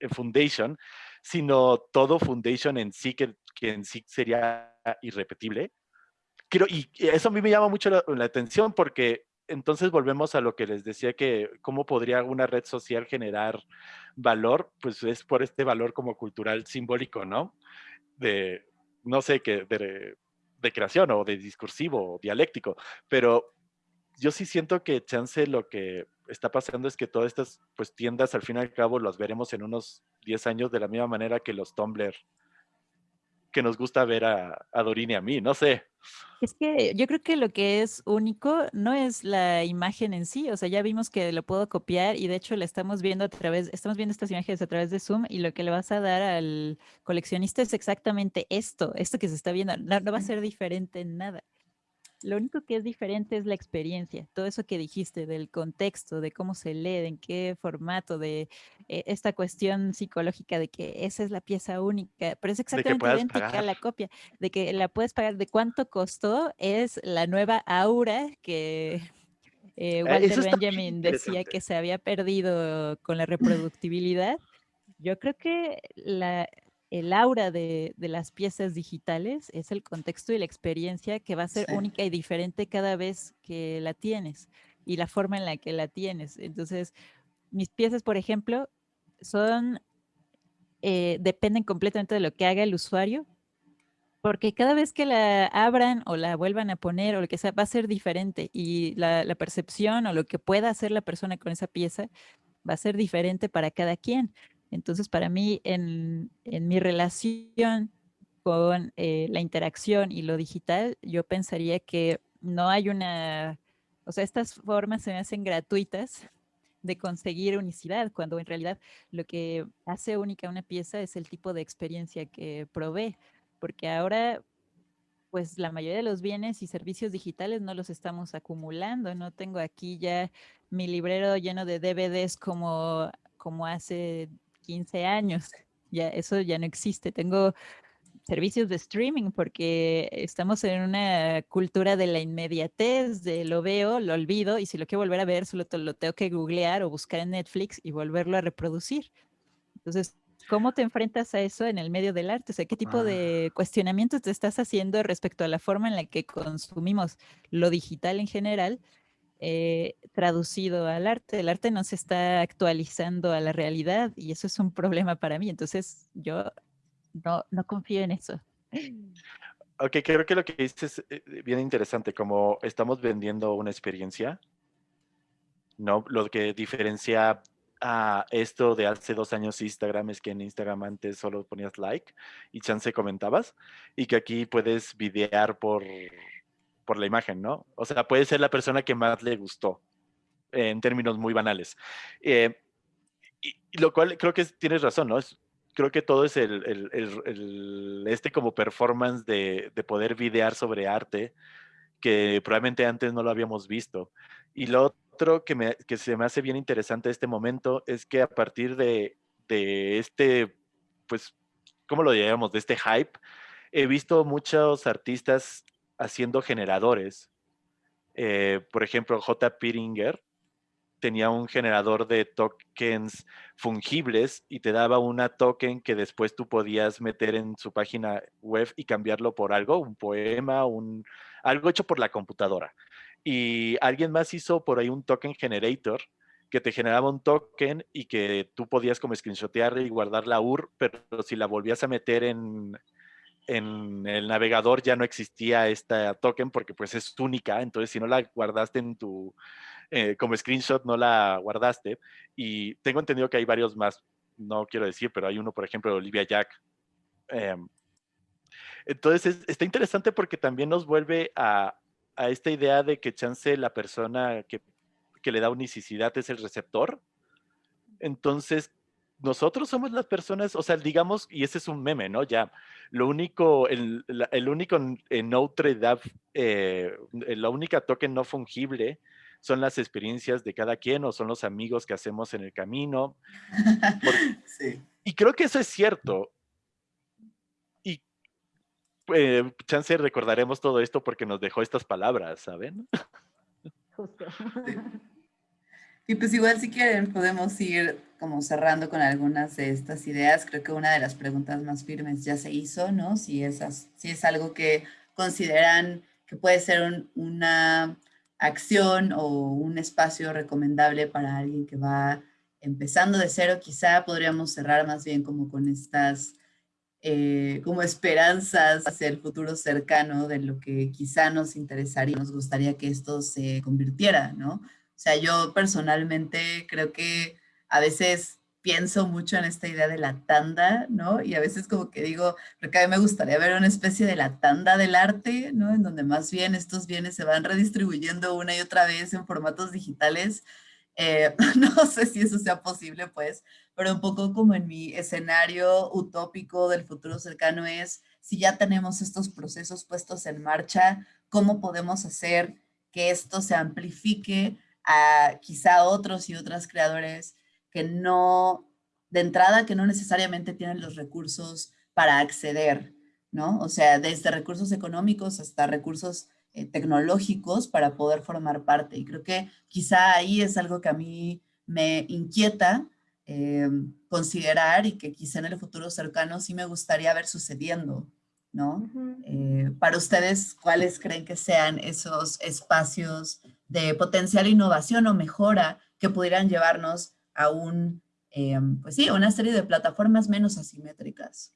en Foundation, sino todo Foundation en sí, que, que en sí sería irrepetible. Quiero, y eso a mí me llama mucho la, la atención porque entonces volvemos a lo que les decía que cómo podría una red social generar valor, pues es por este valor como cultural simbólico, ¿no? De, no sé, qué de, creación o de discursivo o dialéctico, pero yo sí siento que chance lo que está pasando es que todas estas pues, tiendas al fin y al cabo las veremos en unos 10 años de la misma manera que los Tumblr que nos gusta ver a, a y a mí, no sé. Es que yo creo que lo que es único no es la imagen en sí, o sea, ya vimos que lo puedo copiar y de hecho la estamos viendo a través, estamos viendo estas imágenes a través de Zoom y lo que le vas a dar al coleccionista es exactamente esto, esto que se está viendo, no, no va a ser diferente en nada. Lo único que es diferente es la experiencia, todo eso que dijiste del contexto, de cómo se lee, de en qué formato, de eh, esta cuestión psicológica de que esa es la pieza única, pero es exactamente idéntica pagar. a la copia, de que la puedes pagar, de cuánto costó, es la nueva aura que eh, Walter Benjamin decía que se había perdido con la reproductibilidad. Yo creo que la, el aura de, de, las piezas digitales es el contexto y la experiencia que va a ser sí. única y diferente cada vez que la tienes y la forma en la que la tienes. Entonces, mis piezas, por ejemplo, son, eh, dependen completamente de lo que haga el usuario, porque cada vez que la abran o la vuelvan a poner o lo que sea, va a ser diferente y la, la percepción o lo que pueda hacer la persona con esa pieza va a ser diferente para cada quien. Entonces, para mí, en, en mi relación con eh, la interacción y lo digital, yo pensaría que no hay una, o sea, estas formas se me hacen gratuitas de conseguir unicidad, cuando en realidad lo que hace única una pieza es el tipo de experiencia que provee, porque ahora pues la mayoría de los bienes y servicios digitales no los estamos acumulando, no tengo aquí ya mi librero lleno de DVDs como, como hace 15 años. Ya, eso ya no existe. Tengo servicios de streaming, porque estamos en una cultura de la inmediatez, de lo veo, lo olvido, y si lo quiero volver a ver, solo lo tengo que googlear o buscar en Netflix y volverlo a reproducir. Entonces, ¿cómo te enfrentas a eso en el medio del arte? O sea, ¿qué tipo Ah. de cuestionamientos te estás haciendo respecto a la forma en la que consumimos lo digital en general? Eh, traducido al arte. El arte no se está actualizando a la realidad y eso es un problema para mí. Entonces yo no, no confío en eso. Ok, creo que lo que dices es eh, bien interesante, como estamos vendiendo una experiencia, ¿no? Lo que diferencia a esto de hace dos años Instagram es que en Instagram antes solo ponías like y chance comentabas, y que aquí puedes videar por, por la imagen, ¿no? O sea, puede ser la persona que más le gustó, en términos muy banales. Eh, y, lo cual creo que es- tienes razón, ¿no? Es- creo que todo es el, el- el- el- este como performance de, de poder videar sobre arte que probablemente antes no lo habíamos visto. Y lo otro que, me- que se me hace bien interesante este momento es que a partir de, de este, pues, ¿cómo lo llamamos? De este hype, he visto muchos artistas haciendo generadores. Eh, por ejemplo, J. Piringer tenía un generador de tokens fungibles y te daba una token que después tú podías meter en su página web y cambiarlo por algo, un poema, un, algo hecho por la computadora. Y alguien más hizo por ahí un token generator que te generaba un token y que tú podías como screenshotear y guardar la UR, pero si la volvías a meter en, en el navegador ya no existía esta token porque pues es única, entonces si no la guardaste en tu, eh, como screenshot no la guardaste y tengo entendido que hay varios más, no quiero decir, pero hay uno por ejemplo de Olivia Jack. Eh, entonces es, está interesante porque también nos vuelve a, a, esta idea de que chance la persona que, que le da unicidad es el receptor. Entonces, nosotros somos las personas, o sea, digamos, y ese es un meme, ¿no? Ya, lo único, el, el único en Notre Dame, eh, la única token no fungible son las experiencias de cada quien o son los amigos que hacemos en el camino. Por, sí. Y creo que eso es cierto. Y eh, chance recordaremos todo esto porque nos dejó estas palabras, ¿saben? Justo. Sí. Y pues igual si quieren podemos ir como cerrando con algunas de estas ideas. Creo que una de las preguntas más firmes ya se hizo, ¿no? Si es, si es algo que consideran que puede ser un, una acción o un espacio recomendable para alguien que va empezando de cero, quizá podríamos cerrar más bien como con estas eh, como esperanzas hacia el futuro cercano de lo que quizá nos interesaría, nos gustaría que esto se convirtiera, ¿no? O sea, yo personalmente creo que a veces pienso mucho en esta idea de la tanda, ¿no? Y a veces como que digo, porque a mí me gustaría ver una especie de la tanda del arte, ¿no? En donde más bien estos bienes se van redistribuyendo una y otra vez en formatos digitales. Eh, no sé si eso sea posible, pues, pero un poco como en mi escenario utópico del futuro cercano es, si ya tenemos estos procesos puestos en marcha, ¿cómo podemos hacer que esto se amplifique a quizá otros y otras creadores que no, de entrada, que no necesariamente tienen los recursos para acceder, ¿no? O sea, desde recursos económicos hasta recursos eh, tecnológicos para poder formar parte. Y creo que quizá ahí es algo que a mí me inquieta eh, considerar y que quizá en el futuro cercano sí me gustaría ver sucediendo, ¿no? Uh -huh. eh, para ustedes, ¿cuáles creen que sean esos espacios de potencial innovación o mejora que pudieran llevarnos a un, eh, pues sí, una serie de plataformas menos asimétricas.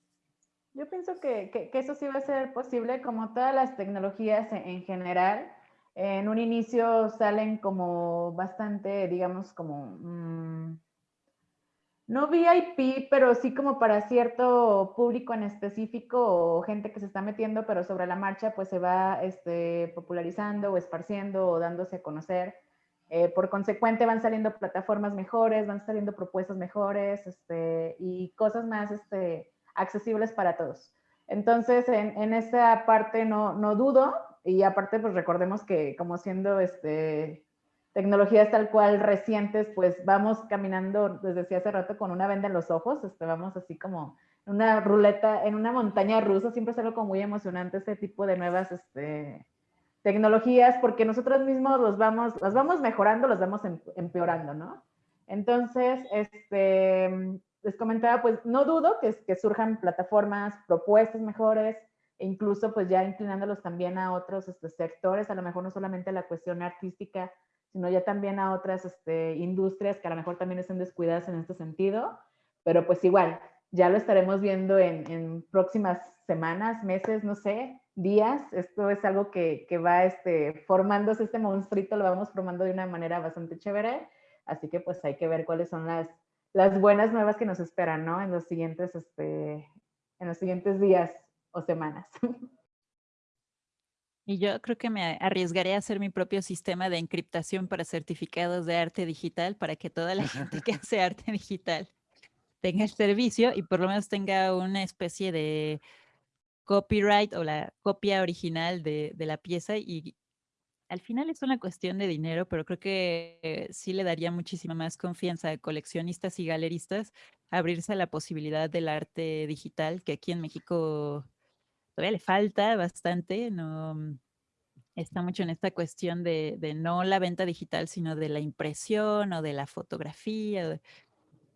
Yo pienso que, que, eso sí va a ser posible, como todas las tecnologías en, en, general. En un inicio salen como bastante, digamos, como, mmm, no VIP, pero sí como para cierto público en específico o gente que se está metiendo, pero sobre la marcha pues se va este, popularizando o esparciendo o dándose a conocer. Eh, por consecuente van saliendo plataformas mejores, van saliendo propuestas mejores este, y cosas más este, accesibles para todos. Entonces, en, en esa parte no, dudo y aparte pues recordemos que como siendo este, tecnologías tal cual recientes, pues vamos caminando, desde decía hace rato, con una venda en los ojos, este, vamos así como una ruleta, en una montaña rusa, siempre es algo como muy emocionante este tipo de nuevas este, tecnologías, porque nosotros mismos los vamos, las vamos mejorando, los vamos em, empeorando, ¿no? Entonces, este, les comentaba, pues no dudo que, que surjan plataformas, propuestas mejores, e incluso pues ya inclinándolos también a otros este, sectores, a lo mejor no solamente a la cuestión artística, sino ya también a otras este, industrias que a lo mejor también estén descuidadas en este sentido, pero pues igual, ya lo estaremos viendo en, próximas semanas, meses, no sé, días. Esto es algo que, que, va este, formándose, este monstruito lo vamos formando de una manera bastante chévere, así que pues hay que ver cuáles son las, las buenas nuevas que nos esperan, ¿no? En los siguientes, este, en los siguientes días o semanas. Y yo creo que me arriesgaré a hacer mi propio sistema de encriptación para certificados de arte digital para que toda la gente que hace arte digital tenga el servicio y por lo menos tenga una especie de copyright o la copia original de, la pieza y al final es una cuestión de dinero, pero creo que sí le daría muchísima más confianza a coleccionistas y galeristas abrirse a la posibilidad del arte digital, que aquí en México todavía le falta bastante, no mm, está mucho en esta cuestión de, no la venta digital, sino de la impresión o de la fotografía.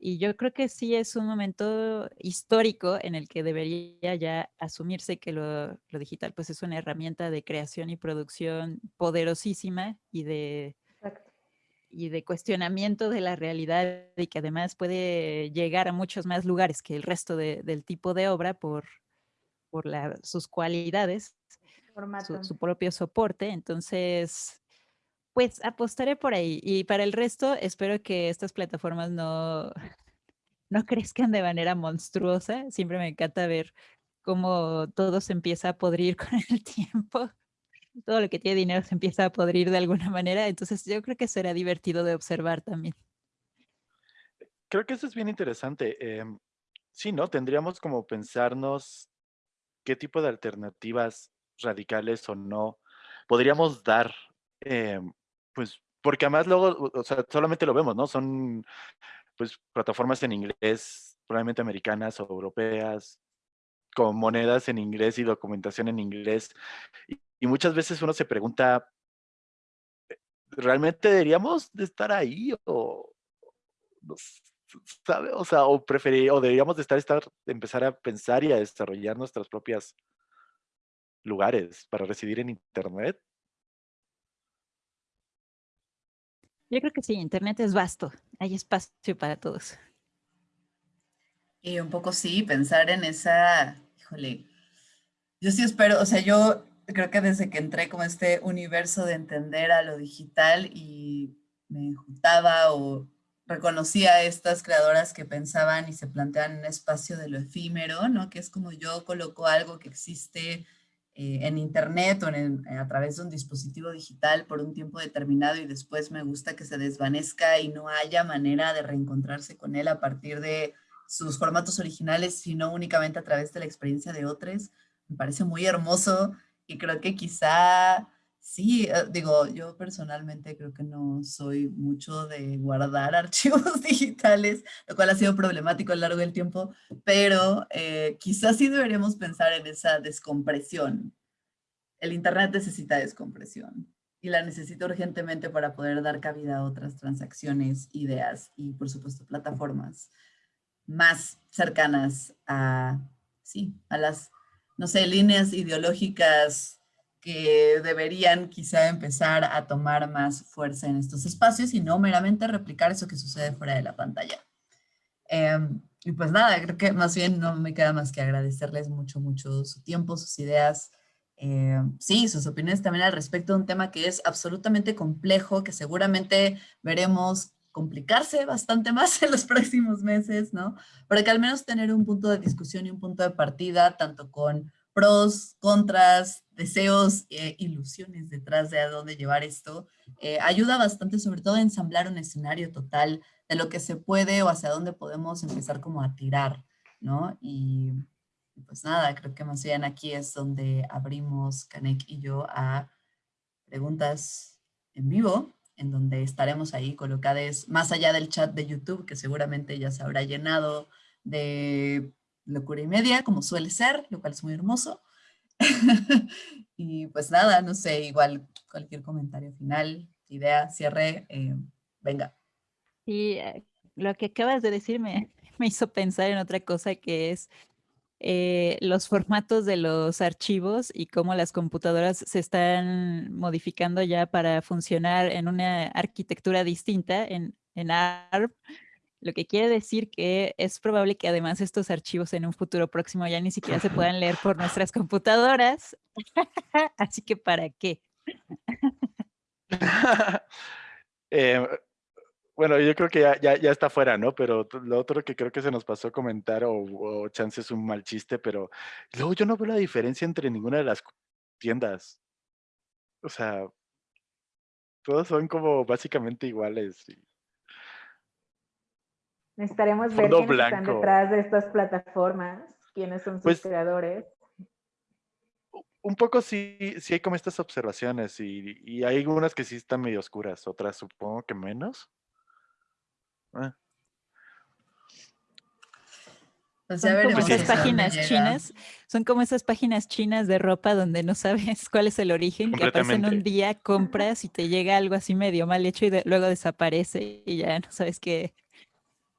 Y yo creo que sí es un momento histórico en el que debería ya asumirse que lo, digital pues es una herramienta de creación y producción poderosísima y de, y de cuestionamiento de la realidad y que además puede llegar a muchos más lugares que el resto del tipo de obra por, por sus cualidades, su, propio soporte. Entonces, pues apostaré por ahí. Y para el resto, espero que estas plataformas no, no crezcan de manera monstruosa. Siempre me encanta ver cómo todo se empieza a podrir con el tiempo. Todo lo que tiene dinero se empieza a podrir de alguna manera. Entonces, yo creo que será divertido de observar también. Creo que eso es bien interesante. Em, sí, ¿no? Tendríamos como pensarnos qué tipo de alternativas radicales o no podríamos dar, em, pues, porque además luego, o sea, solamente lo vemos, ¿no? Son, pues, plataformas en inglés, probablemente americanas o europeas, con monedas en inglés y documentación en inglés. Y, muchas veces uno se pregunta, ¿realmente deberíamos de estar ahí o ¿sabe? O sea, o preferir, o deberíamos de estar, estar, empezar a pensar y a desarrollar nuestras propias lugares para residir en Internet. Yo creo que sí, Internet es vasto, hay espacio para todos. Y un poco sí, pensar en esa, híjole, yo sí espero, o sea, yo creo que desde que entré como este universo de entender a lo digital y me juntaba o reconocía a estas creadoras que pensaban y se plantean un espacio de lo efímero, ¿no? Que es como yo coloco algo que existe eh, en internet o en, a través de un dispositivo digital por un tiempo determinado y después me gusta que se desvanezca y no haya manera de reencontrarse con él a partir de sus formatos originales, sino únicamente a través de la experiencia de otros. Me parece muy hermoso y creo que quizá Sí, eh, digo, yo personalmente creo que no soy mucho de guardar archivos digitales, lo cual ha sido problemático a lo largo del tiempo, pero eh, quizás sí deberíamos pensar en esa descompresión. El Internet necesita descompresión y la necesita urgentemente para poder dar cabida a otras transacciones, ideas y, por supuesto, plataformas más cercanas a, sí, a las, no sé, líneas ideológicas que deberían quizá empezar a tomar más fuerza en estos espacios y no meramente replicar eso que sucede fuera de la pantalla. Em, y pues nada, creo que más bien no me queda más que agradecerles mucho, mucho su tiempo, sus ideas, em, sí, sus opiniones también al respecto de un tema que es absolutamente complejo, que seguramente veremos complicarse bastante más en los próximos meses, ¿no? Pero que al menos tener un punto de discusión y un punto de partida, tanto con pros, contras, deseos, e ilusiones detrás de a dónde llevar esto, eh, ayuda bastante sobre todo a ensamblar un escenario total de lo que se puede o hacia dónde podemos empezar como a tirar, ¿no? Y pues nada, creo que más bien aquí es donde abrimos Canek y yo a preguntas en vivo. en donde estaremos ahí colocados más allá del chat de YouTube, que seguramente ya se habrá llenado de locura y media, como suele ser, lo cual es muy hermoso. y pues nada, no sé, igual cualquier comentario final, idea, cierre, eh, venga. Y eh, lo que acabas de decir me, me hizo pensar en otra cosa que es eh, los formatos de los archivos y cómo las computadoras se están modificando ya para funcionar en una arquitectura distinta en, en ARM, lo que quiere decir que es probable que además estos archivos en un futuro próximo ya ni siquiera se puedan leer por nuestras computadoras. Así que ¿para qué? eh, bueno, yo creo que ya, ya, está fuera, ¿no? Pero lo otro que creo que se nos pasó a comentar, o, chance es un mal chiste, pero luego yo no veo la diferencia entre ninguna de las tiendas. O sea, todos son como básicamente iguales. Necesitaremos ver quiénes están detrás de estas plataformas, quiénes son sus pues creadores. Un poco sí, sí hay como estas observaciones y, y hay algunas que sí están medio oscuras, otras supongo que menos. Ah. Pues son como esas páginas chinas, son como esas páginas chinas de ropa donde no sabes cuál es el origen, que aparecen un día, compras y te llega algo así medio mal hecho y luego desaparece y ya no sabes qué,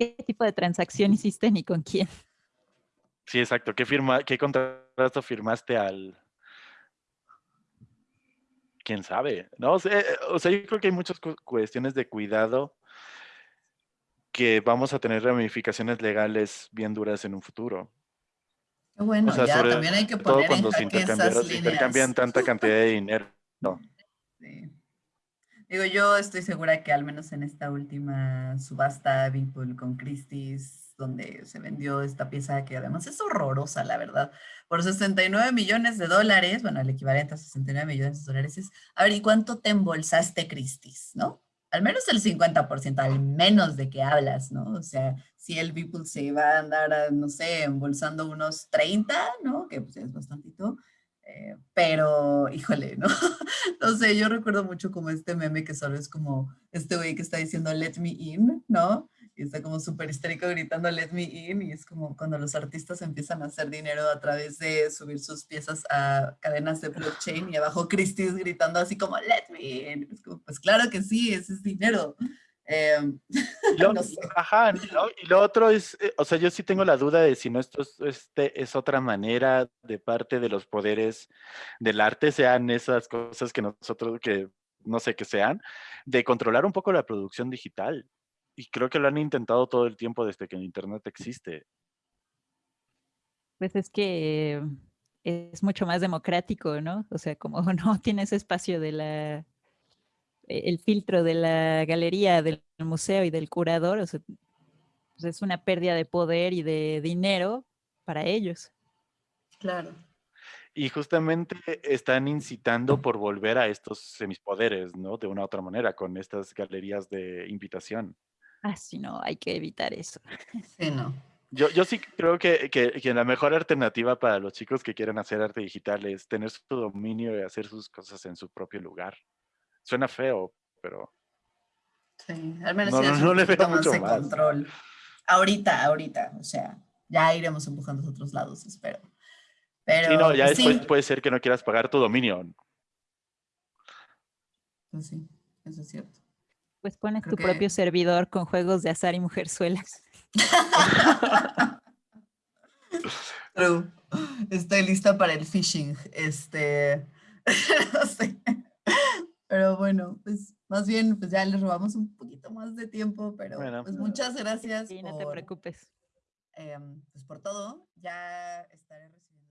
qué tipo de transacción hiciste ni con quién. Sí, exacto. ¿Qué, firma, qué contrato firmaste al, quién sabe, ¿no? O sea, o sea, yo creo que hay muchas cuestiones de cuidado que vamos a tener ramificaciones legales bien duras en un futuro. Bueno, ya también hay que poner todo cuando se intercambian, tanta cantidad de dinero. Digo, yo estoy segura que al menos en esta última subasta Beeple con Christie's, donde se vendió esta pieza que además es horrorosa, la verdad, por 69 millones de dólares, bueno, el equivalente a 69 millones de dólares es, a ver, ¿y cuánto te embolsaste Christie's, no? al menos el 50%, al menos de que hablas, ¿no? O sea, si el Beeple se va a andar, no sé, embolsando unos 30, ¿no? Que pues es bastantito, eh, pero, híjole, ¿no? no sé, yo recuerdo mucho como este meme que solo es como este güey que está diciendo let me in, ¿no? y está como súper histérico gritando let me in y es como cuando los artistas empiezan a hacer dinero a través de subir sus piezas a cadenas de blockchain y abajo Christie's gritando así como let me in. Es como, pues claro que sí, ese es dinero. Em, ajá, y lo otro es, eh, o sea, yo sí tengo la duda de si no esto es, este es otra manera de parte de los poderes del arte, sean esas cosas que nosotros, que no sé qué sean, de controlar un poco la producción digital y creo que lo han intentado todo el tiempo desde que el Internet existe. Pues es que es mucho más democrático, ¿no? O sea, como no tienes espacio de la, el filtro de la galería, del museo y del curador, o sea, pues es una pérdida de poder y de dinero para ellos. Claro. Y justamente están incitando por volver a estos semipoderes, ¿no? De una u otra manera, con estas galerías de invitación. Ah, sí, no, hay que evitar eso. Sí, no. Yo, yo sí creo que, que, la mejor alternativa para los chicos que quieren hacer arte digital es tener su dominio y hacer sus cosas en su propio lugar. Suena feo, pero... Sí, al menos no, no, le veo mucho más. control. Ahorita, ahorita, o sea, ya iremos empujando a otros lados, espero. Pero, sí, no, ya después puede ser que no quieras pagar tu dominio. Pues sí, eso es cierto. Pues pones tu propio servidor con juegos de azar y mujerzuelas. Estoy lista para el phishing. Este, no sé. Pero bueno, pues más bien, pues ya les robamos un poquito más de tiempo, pero pues muchas gracias. Sí, no te preocupes. Em, pues por todo. Ya estaré recibiendo